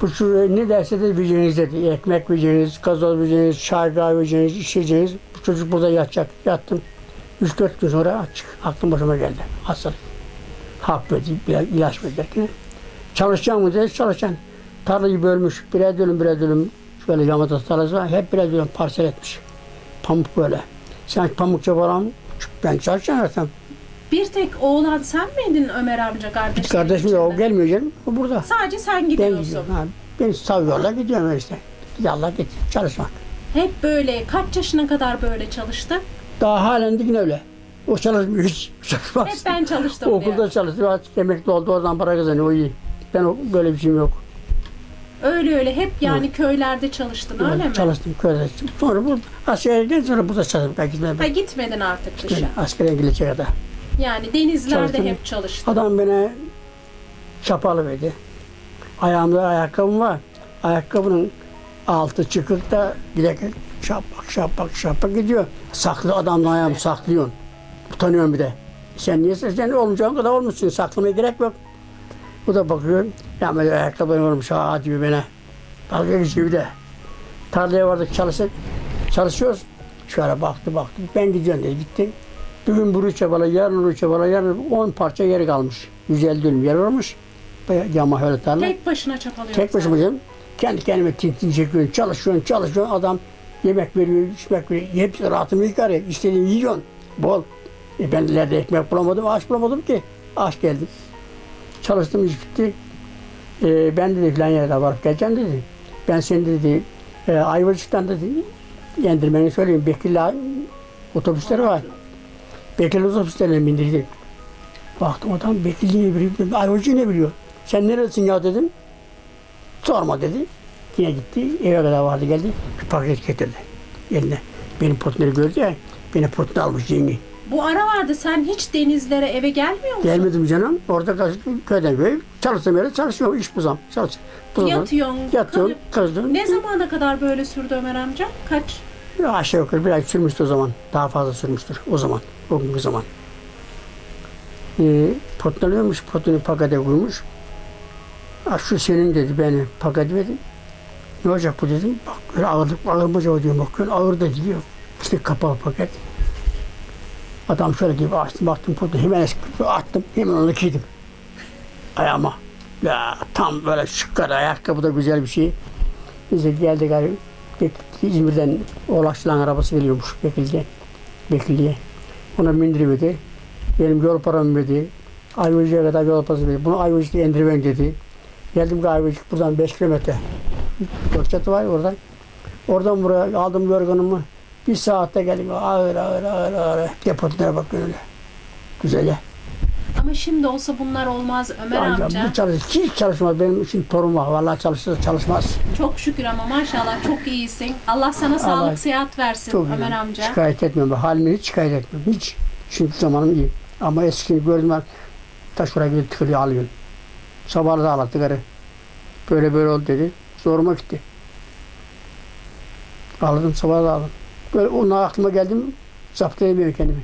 Bu çocuğu ne derse de vereceğiniz dedi. Ekmek vereceğiniz, gazoz vereceğiniz, çay kahve vereceğiniz, içeceğiniz. Bu çocuk burada yatacak. Yattım. 3-4 gün sonra açık. Aklım başıma geldi. Hastalık. Hap verdi, ilaç derken, Çalışacağım mı dedi, çalışacaksın. Tarlayı bölmüş. Birer dönüm, birer dönüm. Şöyle yamada tarlası var. Hep birer dönüm parsel etmiş. Pamuk böyle. Sen pamukça falan ben çalışacağım zaten. Bir tek oğlan sen miydin Ömer amca kardeşin? Kardeşim de o gelmiyor canım. O burada. Sadece sen Ben gidiyorsun. gidiyorum. Ha, beni savıyorlar gidiyorum işte. Yallah git çalışmak. Hep böyle kaç yaşına kadar böyle çalıştın? Daha halen de yine öyle. O çalışmıyor hiç. Çalışmaz. Hep ben çalıştım <laughs> Okulda çalışıyor. Artık emekli oldu. Oradan para kazanıyor. O iyi. Ben böyle bir şeyim yok. Öyle öyle hep yani köylerde çalıştın öyle mi? Çalıştım köyde. Sonra bu askerden sonra burada çalıştım. Ben gitmedim. Ha gitmedin artık dışa. Ben askere gidecek kadar. Yani denizlerde Çalıştım. hep çalıştın. Adam bana çapalı verdi. Ayağımda ayakkabım var. Ayakkabının altı çıkık da bilek şapak şapak şapak gidiyor. Saklı adamla ayağımı saklıyorsun. Utanıyorum bir de. Sen niye sen olmayacağın kadar olmuşsun. Saklamaya gerek yok. Bu da bakıyor. Ya böyle ayakkabı olmuş ha diyor bana. Dalga geçiyor bir de. Tarlaya vardık çalışır. Çalışıyoruz. Şöyle baktı baktı. Ben gidiyorum dedi. Gitti. Bugün bunu çabala, yarın bunu çabala, yarın 10 parça yeri kalmış. 150 dönüm yer. Bayağı Yama öyle tarla. Tek başına çapalıyorsun. Tek başıma canım. Kendi kendime tintin çekiyorsun, çalışıyorsun, çalışıyorsun. Adam yemek veriyor, içmek veriyor. Hepsi rahatını yıkar ya. İstediğini yiyorsun. Bol. E ben ileride ekmek bulamadım, aş bulamadım ki. Aş geldim. Çalıştım, iş bitti. E, ben dedi filan yerde varıp geleceğim dedi. Ben seni dedi, e, Ayvacık'tan dedi, yendirmeni söyleyeyim. Bekirli otobüsleri var. Bekirli otobüslerine bindirdik. Baktım adam Bekirli'yi biliyor, Ayvacık'ı ne biliyor? Sen neredesin ya dedim. Sorma dedi. Yine gitti. Eve kadar vardı geldi. Bir paket getirdi. Eline. Benim portları gördü ya. Beni portunu almış yengi. Bu ara vardı sen hiç denizlere eve gelmiyor musun? Gelmedim canım. Orada kaçtım. Köyden köye. Çalıştığım yerde çalışıyorum. İş buzam. Çalış. buzam. Yatıyorsun. Yatıyorum. Kızdım. Ne zamana kadar böyle sürdü Ömer amca? Kaç? Aşağı yukarı bir ay sürmüştü o zaman. Daha fazla sürmüştür o zaman. O günkü zaman. Ee, portunu alıyormuş. Portunu pakete koymuş. Ha, şu senin dedi beni paket verdi. Ne olacak bu dedim. Bak öyle ağırlık ağır mı acaba diyorum. Bakıyorum ağır da diyor. İşte kapalı paket. Adam şöyle gibi açtım baktım portunu hemen attım. Hemen onu giydim. Ayağıma. Ya tam böyle şıkkar ayakkabı da güzel bir şey. Bize geldi galiba. İzmir'den Oğlakçılan arabası geliyormuş Bekirli'ye. Bekirli'ye. Ona bindiriverdi. Benim yol paramı verdi. Ayvacık'a kadar yol parası verdi. Bunu Ayvacık'ta indiriven dedi. Geldim ki Ayvacık buradan 5 kilometre. Gökçatı var oradan. Oradan buraya aldım yorganımı. Bir saatte geldim. Ağır ağır ağır ağır. Depolara bakıyorum öyle. Güzel ya. Ama şimdi olsa bunlar olmaz Ömer Amca, amca. bu çalış, hiç çalışmaz. Benim için torun var. Vallahi çalışırsa çalışmaz. Çok şükür ama maşallah çok iyisin. Allah sana sağlık sıhhat versin Çok Ömer iyi. amca. Şikayet etmiyorum. Halimi hiç şikayet etmiyorum. Hiç. Şimdi zamanım iyi. Ama eskini gördüm ben. Taş oraya gidip tıkılıyor alıyorsun. Sabahı da ağlattı karı. Böyle böyle oldu dedi. Zoruma gitti. Ağladım sabahı da ağladım. Böyle onunla aklıma geldim. Zapt edemiyorum kendimi.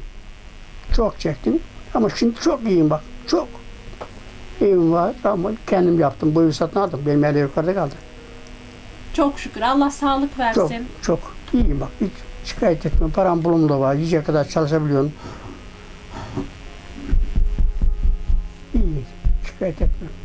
Çok çektim. Ama şimdi çok iyiyim bak. Çok. Evim var ama kendim yaptım. Bu evi satın aldım. Benim evde yukarıda kaldı. Çok şükür Allah sağlık Çok, versin. çok iyiyim bak. Hiç şikayet etmiyorum. Param bulum da var. Yiyecek kadar çalışabiliyorum. İyi. Şikayet etmiyorum.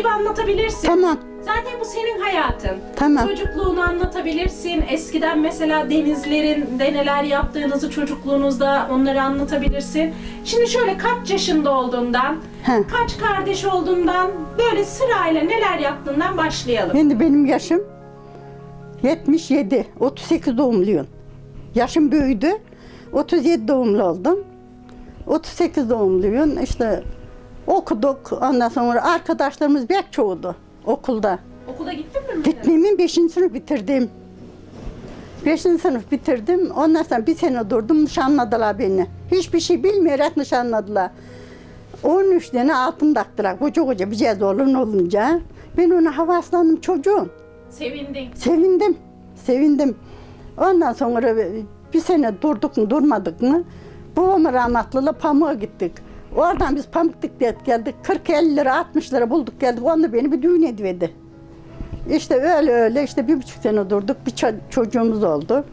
Gibi anlatabilirsin. Tamam, Zaten bu senin hayatın. tamam. Çocukluğunu anlatabilirsin. Eskiden mesela denizlerinde neler yaptığınızı çocukluğunuzda onları anlatabilirsin. Şimdi şöyle kaç yaşında olduğundan, He. kaç kardeş olduğundan böyle sırayla neler yaptığından başlayalım. Şimdi benim yaşım 77, 38 doğumluyum. Yaşım büyüdü. 37 doğumlu oldum. 38 doğumluyum. İşte okuduk. Ondan sonra arkadaşlarımız pek çoğudu okulda. Okula gittin mi? Mine? Gitmemin 5. sınıf bitirdim. 5. sınıf bitirdim. Ondan sonra bir sene durdum. Nişanladılar beni. Hiçbir şey bilmeyerek nişanladılar. 13 tane altın taktılar. Koca koca bir cihaz oğlun olunca. Ben ona havaslandım çocuğum. Sevindin. Sevindim. Sevindim. Ondan sonra bir sene durduk mu durmadık mı? Babamın rahmetliyle pamuğa gittik. Oradan biz pamuk diklet geldik. 40-50 lira 60 lira bulduk geldik. Onu beni bir düğün ediverdi. İşte öyle öyle işte bir buçuk sene durduk. Bir ço- çocuğumuz oldu.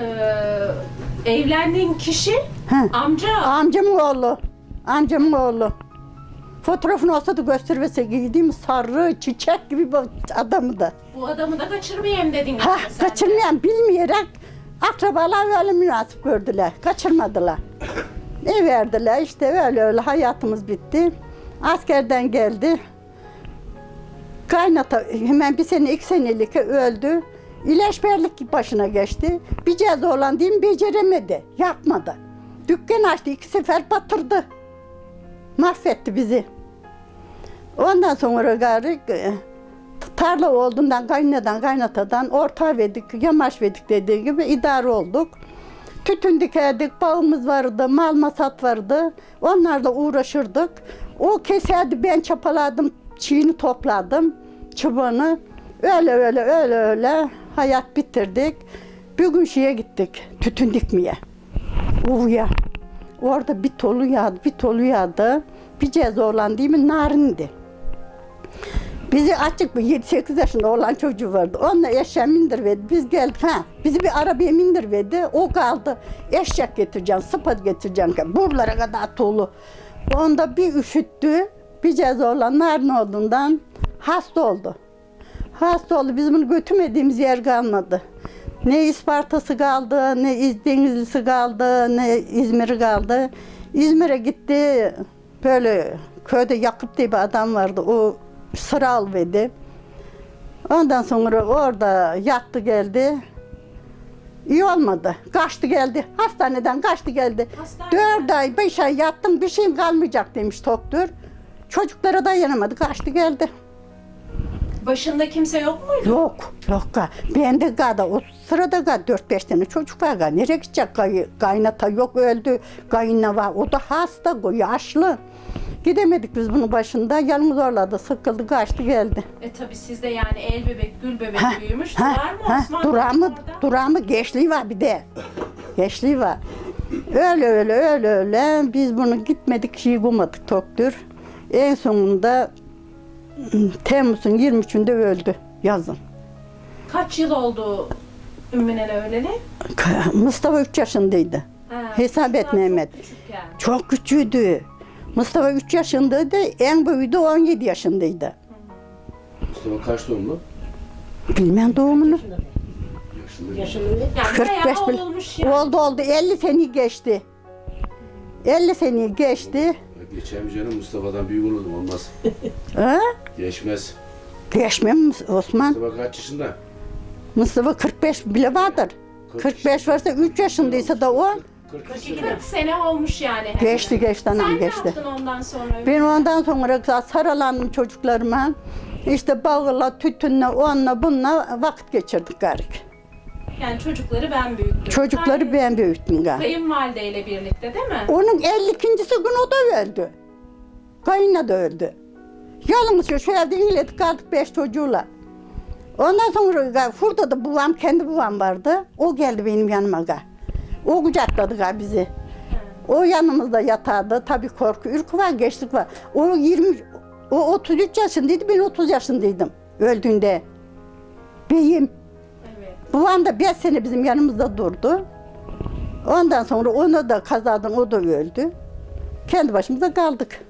Ee, evlendiğin kişi He. amca. Amcamın oğlu. Amcamın oğlu. Fotoğrafını olsa da göstermese giydiğim sarı çiçek gibi bir adamı da. Bu adamı da kaçırmayayım dedin. Ha, kaçırmayan bilmeyerek akrabalar öyle münasip gördüler. Kaçırmadılar. Ne verdiler işte öyle öyle hayatımız bitti. Askerden geldi. Kaynata hemen bir sene iki senelik öldü. İlaçberlik başına geçti. Bir cihaz olan mi beceremedi. Yapmadı. Dükkan açtı iki sefer batırdı. Mahvetti bizi. Ondan sonra gari e, tarla olduğundan kaynadan kaynatadan orta verdik, yamaç verdik dediği gibi idare olduk. Tütün dikerdik, bağımız vardı, mal masat vardı. Onlarla uğraşırdık. O keserdi, ben çapaladım, çiğini topladım, çubuğunu. Öyle öyle öyle öyle hayat bitirdik. Bir gün şeye gittik, tütün dikmeye. Uğuya. Orada bir tolu yağdı, bir tolu yağdı. Bir ceza olan değil mi? Narindi. Bizi açık bir 7-8 yaşında olan çocuğu vardı. Onunla eşeğe mindirverdi. Biz geldik ha. Bizi bir arabaya mindirverdi. O kaldı. Eşek getireceğim, sıpa getireceğim. Buralara kadar tolu. Onda bir üşüttü. Bir ceza olan narin olduğundan hasta oldu. Hasta oldu. Biz bunu götürmediğimiz yer kalmadı. Ne İsparta'sı kaldı, ne İz- Denizlisi kaldı, ne İzmir'i kaldı. İzmir'e gitti. Böyle köyde Yakup diye bir adam vardı. O sıra alverdi. Ondan sonra orada yattı geldi. İyi olmadı. Kaçtı geldi. Hastaneden kaçtı geldi. Hastaneden? Dört ay, beş ay yattım bir şeyim kalmayacak demiş doktor. Çocuklara dayanamadı. Kaçtı geldi. Başında kimse yok muydu? Yok, yok. Ben de gada o sırada ga 4-5 tane çocuk var. Nereye gidecek gay, kaynata yok öldü. Kayınla var. O da hasta, yaşlı. Gidemedik biz bunun başında. Yalnız orada sıkıldı, kaçtı geldi. E tabi sizde yani el bebek, gül bebek Ha, büyümüş. ha, Var mı ha, Osman? Durağı mı, durağı mı gençliği var bir de. Gençliği var. Öyle öyle öyle öyle. Biz bunu gitmedik, şey bulmadık doktor. En sonunda Temmuz'un 23'ünde öldü yazın. Kaç yıl oldu Ümmüne'yle öleli? Mustafa 3 yaşındaydı. Ha, Hesap et çok Mehmet. küçükken. Çok küçüğüydü. Mustafa 3 yaşındaydı, en büyüğü de 17 yaşındaydı. Mustafa kaç doğumlu? Bilmem doğumunu. Yani 45 bayağı olmuş yani. Oldu oldu, 50 seneyi geçti. 50 seneyi geçti. Geçen canım Mustafa'dan büyük olurdum olmaz. <laughs> Ha? Geçmez. Mi Osman? Mustafa kaç yaşında? Mustafa 45 bile vardır. 45 varsa 3 yaşındaysa da o 40 40 yaşında. sene olmuş yani. hemen. geçti geçti anam Sen ne geçti. yaptın ondan sonra? Ben ondan sonra saralandım çocuklarıma. İşte bağla, tütünle, onunla bununla vakit geçirdik garik. Yani çocukları ben büyüttüm. Çocukları Kay- ben büyüttüm garik. Kayınvalideyle birlikte değil mi? Onun 52. gün o da öldü. Kayınla da öldü. Yalnız şu evde İngilizce kaldık beş çocuğuyla. Ondan sonra burada da babam, kendi babam vardı. O geldi benim yanıma. Ga. O kucakladı ga bizi. O yanımızda yatardı. Tabii korku, ürkü var, geçtik var. O 20, o 33 yaşındaydı, ben 30 yaşındaydım öldüğünde. Beyim. Evet. Babam da 5 sene bizim yanımızda durdu. Ondan sonra onu da kazadan o da öldü. Kendi başımıza kaldık.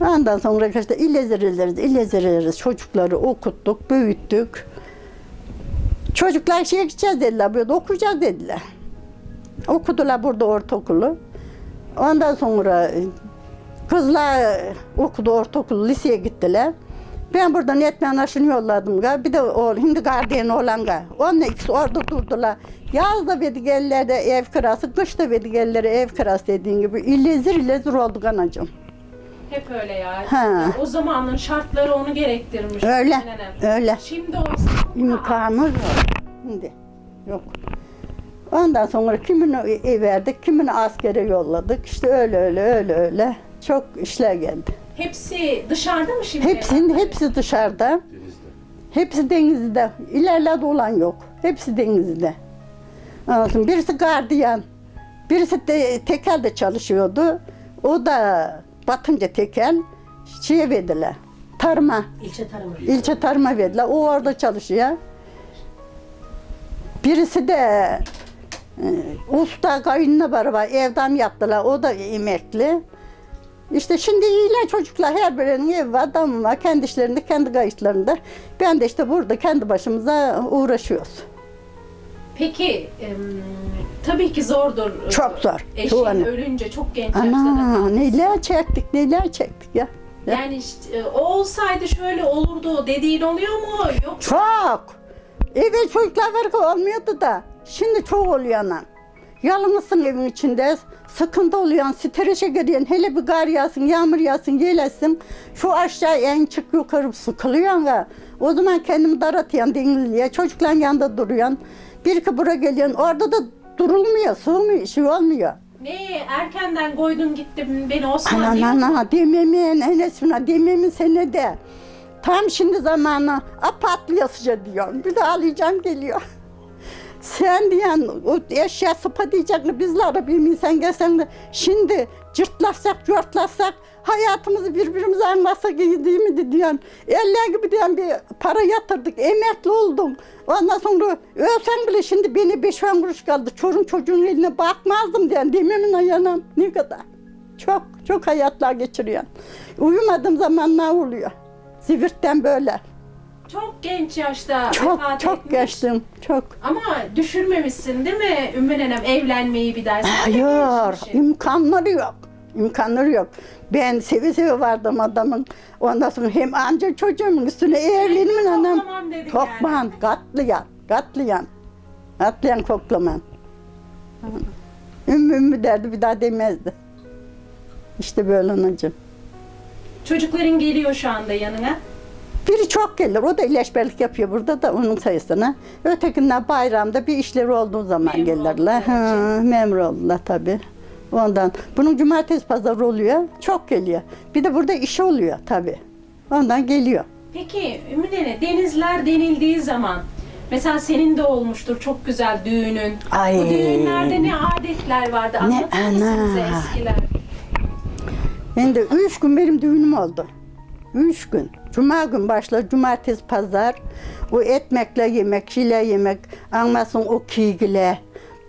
Ondan sonra işte ilezereleriz, ilezereleriz. Çocukları okuttuk, büyüttük. Çocuklar şeye gideceğiz dediler, böyle okuyacağız dediler. Okudular burada ortaokulu. Ondan sonra e, kızlar okudu ortaokulu, liseye gittiler. Ben buradan etmen aşını yolladım. ga. Bir de o şimdi gardiyan olan ga. Onunla ikisi orada durdular. Yaz da verdik ellerde ev kirası, kış da ellere ev kirası dediğin gibi. İllezir illezir olduk anacığım. Hep öyle ya. Ha. O zamanın şartları onu gerektirmiş. Öyle, öyle. Şimdi olsa İmkanı yok. Şimdi yok. Ondan sonra kimini verdik, kimini askere yolladık. İşte öyle öyle öyle öyle. Çok işler geldi. Hepsi dışarıda mı şimdi? Hepsinin hepsi dışarıda. Denizde. Hepsi denizde. İlerlerde olan yok. Hepsi denizde. Anladın? Birisi gardiyan. Birisi de tekelde çalışıyordu. O da batınca tekel şeye verdiler. Tarıma. İlçe tarımı. İlçe tarıma verdiler. O orada çalışıyor. Birisi de usta kayınına beraber evden yaptılar. O da emekli. İşte şimdi iyiler çocuklar her birinin evi var, damı var. Kendi işlerinde, kendi kayıtlarında. Ben de işte burada kendi başımıza uğraşıyoruz. Peki em, tabii ki zordur. Çok zor. Eşin an- ölünce çok genç yaşta da Ana neler çektik, neler çektik ya. Yani işte, e, o olsaydı şöyle olurdu dediğin oluyor mu? Yok. Çok. Evet çocuklar var ki olmuyordu da. Şimdi çok oluyor anam. Yalnızsın evin içinde. Sıkıntı oluyor. Streşe giriyorsun. Hele bir kar yağsın, yağmur yağsın, gelesin. Şu aşağı en çık yukarı sıkılıyorsun ya. O zaman kendimi daratıyorsun denizliğe. Çocukların yanında duruyorsun. Bir iki buraya geliyorsun. Orada da durulmuyor, sığmıyor, şey olmuyor. Ne erkenden koydun gittim beni Osman Ana diyor. ana dememin enesine dememin senede. Tam şimdi zamanı a patlayasıca diyorum. Bir de ağlayacağım geliyor. Sen diyen o eşya sıpa diyecek bizler bir insan gelsen de şimdi cırtlasak cırtlasak hayatımızı birbirimize anlatsak iyi değil mi diyorsun. Eller gibi diyen bir para yatırdık emekli oldum. Ondan sonra ölsen bile şimdi beni beş on kuruş kaldı. Çorun çocuğun eline bakmazdım diyen dememin ayağına ne kadar. Çok çok hayatlar geçiriyorsun. Uyumadığım zamanlar oluyor. Zivirtten böyle. Çok genç yaşta Çok vefat çok etmiş. geçtim. Çok. Ama düşünmemişsin değil mi Ümmü Nenem evlenmeyi bir daha? Sen de Hayır, gençmişsin. imkanları yok. İmkanları yok. Ben seve seve vardım adamın. Ondan sonra hem amca çocuğumun üstüne evlenimin anam. Toplamam dedik Tokman, yani. katlayan, katlayan. Katlayan koklaman. Ümmü ümmü derdi bir daha demezdi. İşte böyle anacığım. Çocukların geliyor şu anda yanına. Biri çok gelir. O da ilaçberlik yapıyor burada da onun sayısına. Ötekinden bayramda bir işleri olduğu zaman Memur gelirler. Ha, memur oldular tabii. Ondan. Bunun cumartesi pazar oluyor. Çok geliyor. Bir de burada iş oluyor tabii. Ondan geliyor. Peki Ümmü Nene denizler denildiği zaman mesela senin de olmuştur çok güzel düğünün. Ay. Bu düğünlerde ne adetler vardı anlatır mısın ana. bize eskiler? Ben de üç gün benim düğünüm oldu. Üç gün. Cuma gün başlar, cumartesi pazar. O etmekle yemek, şile yemek, anlasın o kiygile,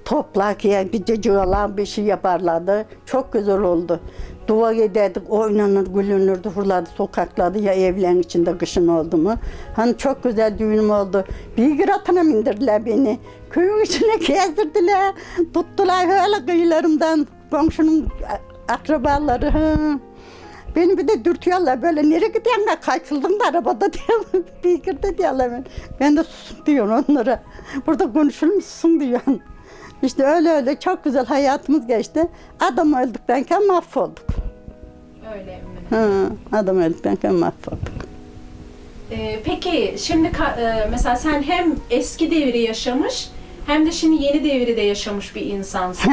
toplak ya bir cıcılan bir şey yaparlardı. Çok güzel oldu. Dua ederdik, oynanır, gülünürdü, fırladı sokaklarda ya evlerin içinde kışın oldu mu. Hani çok güzel düğünüm oldu. Bir atına bindirdiler beni. Köyün içine <laughs> gezdirdiler. Tuttular öyle kıyılarımdan komşunun akrabaları. Hı. Beni bir de dürtüyorlar böyle nereye gidiyorsun ben kaçıldım da arabada <laughs> diyor. bir girdi diyorlar ben. Ben de susun diyorum onlara. Burada konuşur musun diyorum. İşte öyle öyle çok güzel hayatımız geçti. Adam öldüktenken mahvolduk. Öyle Nene. Hı, adam öldüktenken mahvolduk. Ee, peki şimdi e, mesela sen hem eski devri yaşamış hem de şimdi yeni devri de yaşamış bir insansın.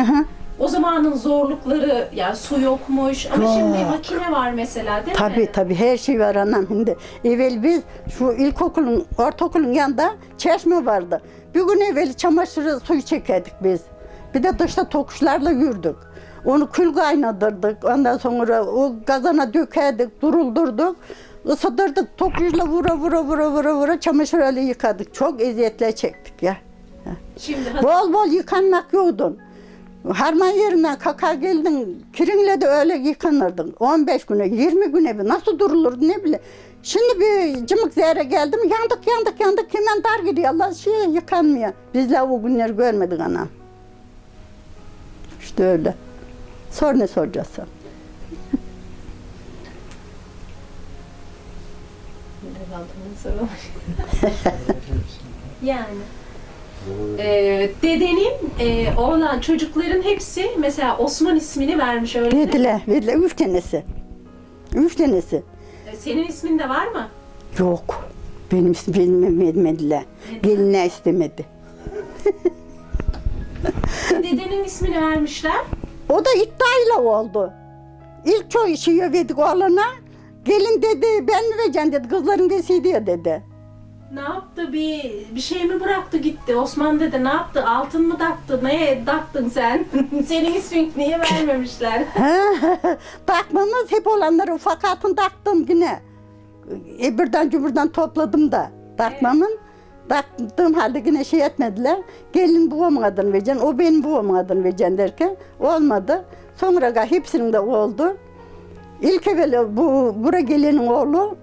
O zamanın zorlukları ya su yokmuş ama şimdi makine var mesela değil mi? Tabii tabii her şey var anam şimdi. Evvel biz şu ilkokulun, ortaokulun yanında çeşme vardı. Bir gün evvel çamaşırı suyu çekerdik biz. Bir de dışta tokuşlarla yürüdük. Onu kül kaynatırdık. Ondan sonra o kazana dökerdik, duruldurduk. Isıtırdık, tokuşla vura vura vura vura vura çamaşır öyle yıkadık. Çok eziyetler çektik ya. Şimdi hazır- Bol bol yıkanmak yoktu. Harman yerinden kaka geldin, kirinle de öyle yıkanırdın. 15 güne, 20 güne bir nasıl durulurdu ne bile. Şimdi bir cımık zehre geldim, yandık yandık yandık hemen dar gidiyor. Allah şey yıkanmıyor. Bizler o günleri görmedik anam. İşte öyle. Sor ne soracaksın? <laughs> yani. Ee, dedenin e, oğlan çocukların hepsi mesela Osman ismini vermiş öyle mi? Verdiler, verdiler. Üç tanesi. Üç tanesi. Ee, Senin ismin de var mı? Yok. Benim ismimi vermediler. Geline istemedi. senin ismini vermişler? O da iddiayla oldu. İlk çoğu işi verdik oğlana. Gelin dedi ben mi vereceğim dedi. Kızların desiydi ya dedi. Ne yaptı? Bir bir şey mi bıraktı gitti? Osman dedi ne yaptı? Altın mı taktı? Neye taktın sen? <laughs> Senin ismini niye vermemişler? <laughs> Takmamız hep olanları ufak altın taktım yine. E, birden cumburdan topladım da takmamın. Taktığım halde yine şey etmediler. Gelin babamın adını vereceksin, o benim babamın adını vereceksin derken olmadı. Sonra ga- hepsinin de oldu. İlk evvel bu bura gelenin oğlu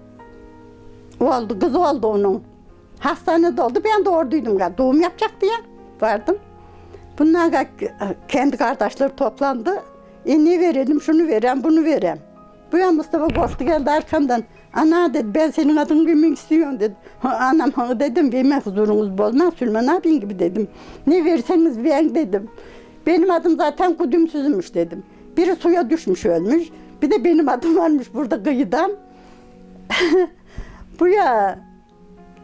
oldu, kız oldu onun. Hastanede oldu, ben doğurduydum. ga. Doğum yapacaktı ya, vardım. Bunlar kendi kardeşler toplandı. E verelim, şunu verem, bunu verem. Bu ya Mustafa koştu geldi arkamdan. Ana dedi ben senin adını bilmek istiyorum dedi. Ha, anam ha dedim benim huzurunuz bozmaz Süleyman abin gibi dedim. Ne verseniz verin dedim. Benim adım zaten kudümsüzmüş dedim. Biri suya düşmüş ölmüş. Bir de benim adım varmış burada kıyıdan. <laughs> Bu ya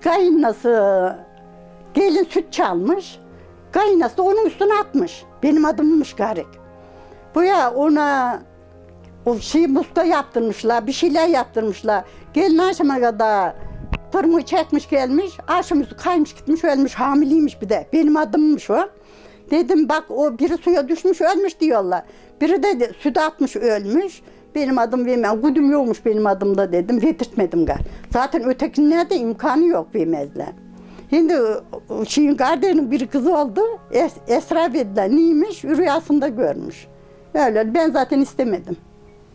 kayınası gelin süt çalmış. Kayınası da onun üstüne atmış. Benim adımmış garip. Bu ya ona o şey muska yaptırmışlar, bir şeyler yaptırmışlar. Gelin akşama kadar tırmığı çekmiş gelmiş, üstü kaymış gitmiş ölmüş, hamileymiş bir de. Benim adımmış o. Dedim bak o biri suya düşmüş ölmüş diyorlar. Biri de süt atmış ölmüş. Benim adım vermem, güdüm yokmuş benim adımda dedim, verdirtmedim gal. Zaten ötekinlerde imkanı yok vermezler. Şimdi o şeyin kardeşinin bir kızı oldu, Es- Esra verdiler. Neymiş? Rüyasında görmüş. Öyle, ben zaten istemedim.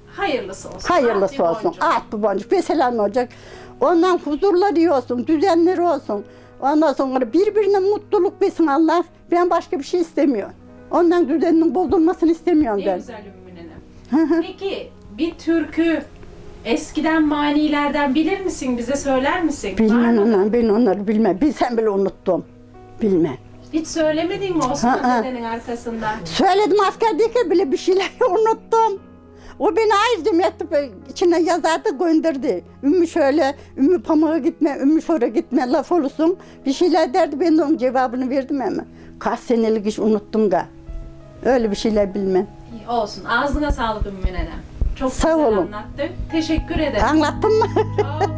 Hayırlısı olsun. Hayırlısı bir olsun. Ah bu boncuk. Mesela ne olacak? Ondan huzurları olsun, düzenleri olsun. Ondan sonra birbirine mutluluk versin Allah. Ben başka bir şey istemiyorum. Ondan düzeninin bozulmasını istemiyorum Ne ben. güzel Ümmü. Peki bir türkü eskiden manilerden bilir misin? Bize söyler misin? Bilmem ondan, ben onları bilmem. Bilsem bile unuttum. Bilmem. Hiç söylemedin mi Osman Ha, ha. dedenin arkasından? Söyledim askerdeyken bile bir şeyler <laughs> unuttum. O beni ayrıca mektup içine yazardı gönderdi. Ümmü şöyle, Ümmü pamuğa gitme, Ümmü şöyle gitme laf olursun. Bir şeyler derdi ben de onun cevabını verdim ama. Kaç senelik iş unuttum da. Öyle bir şeyler bilmem. İyi, Olsun. Ağzına sağlık Ümmü Nenem. Çok Sağ güzel olun. anlattın. Teşekkür ederim. Anlattın mı? Çok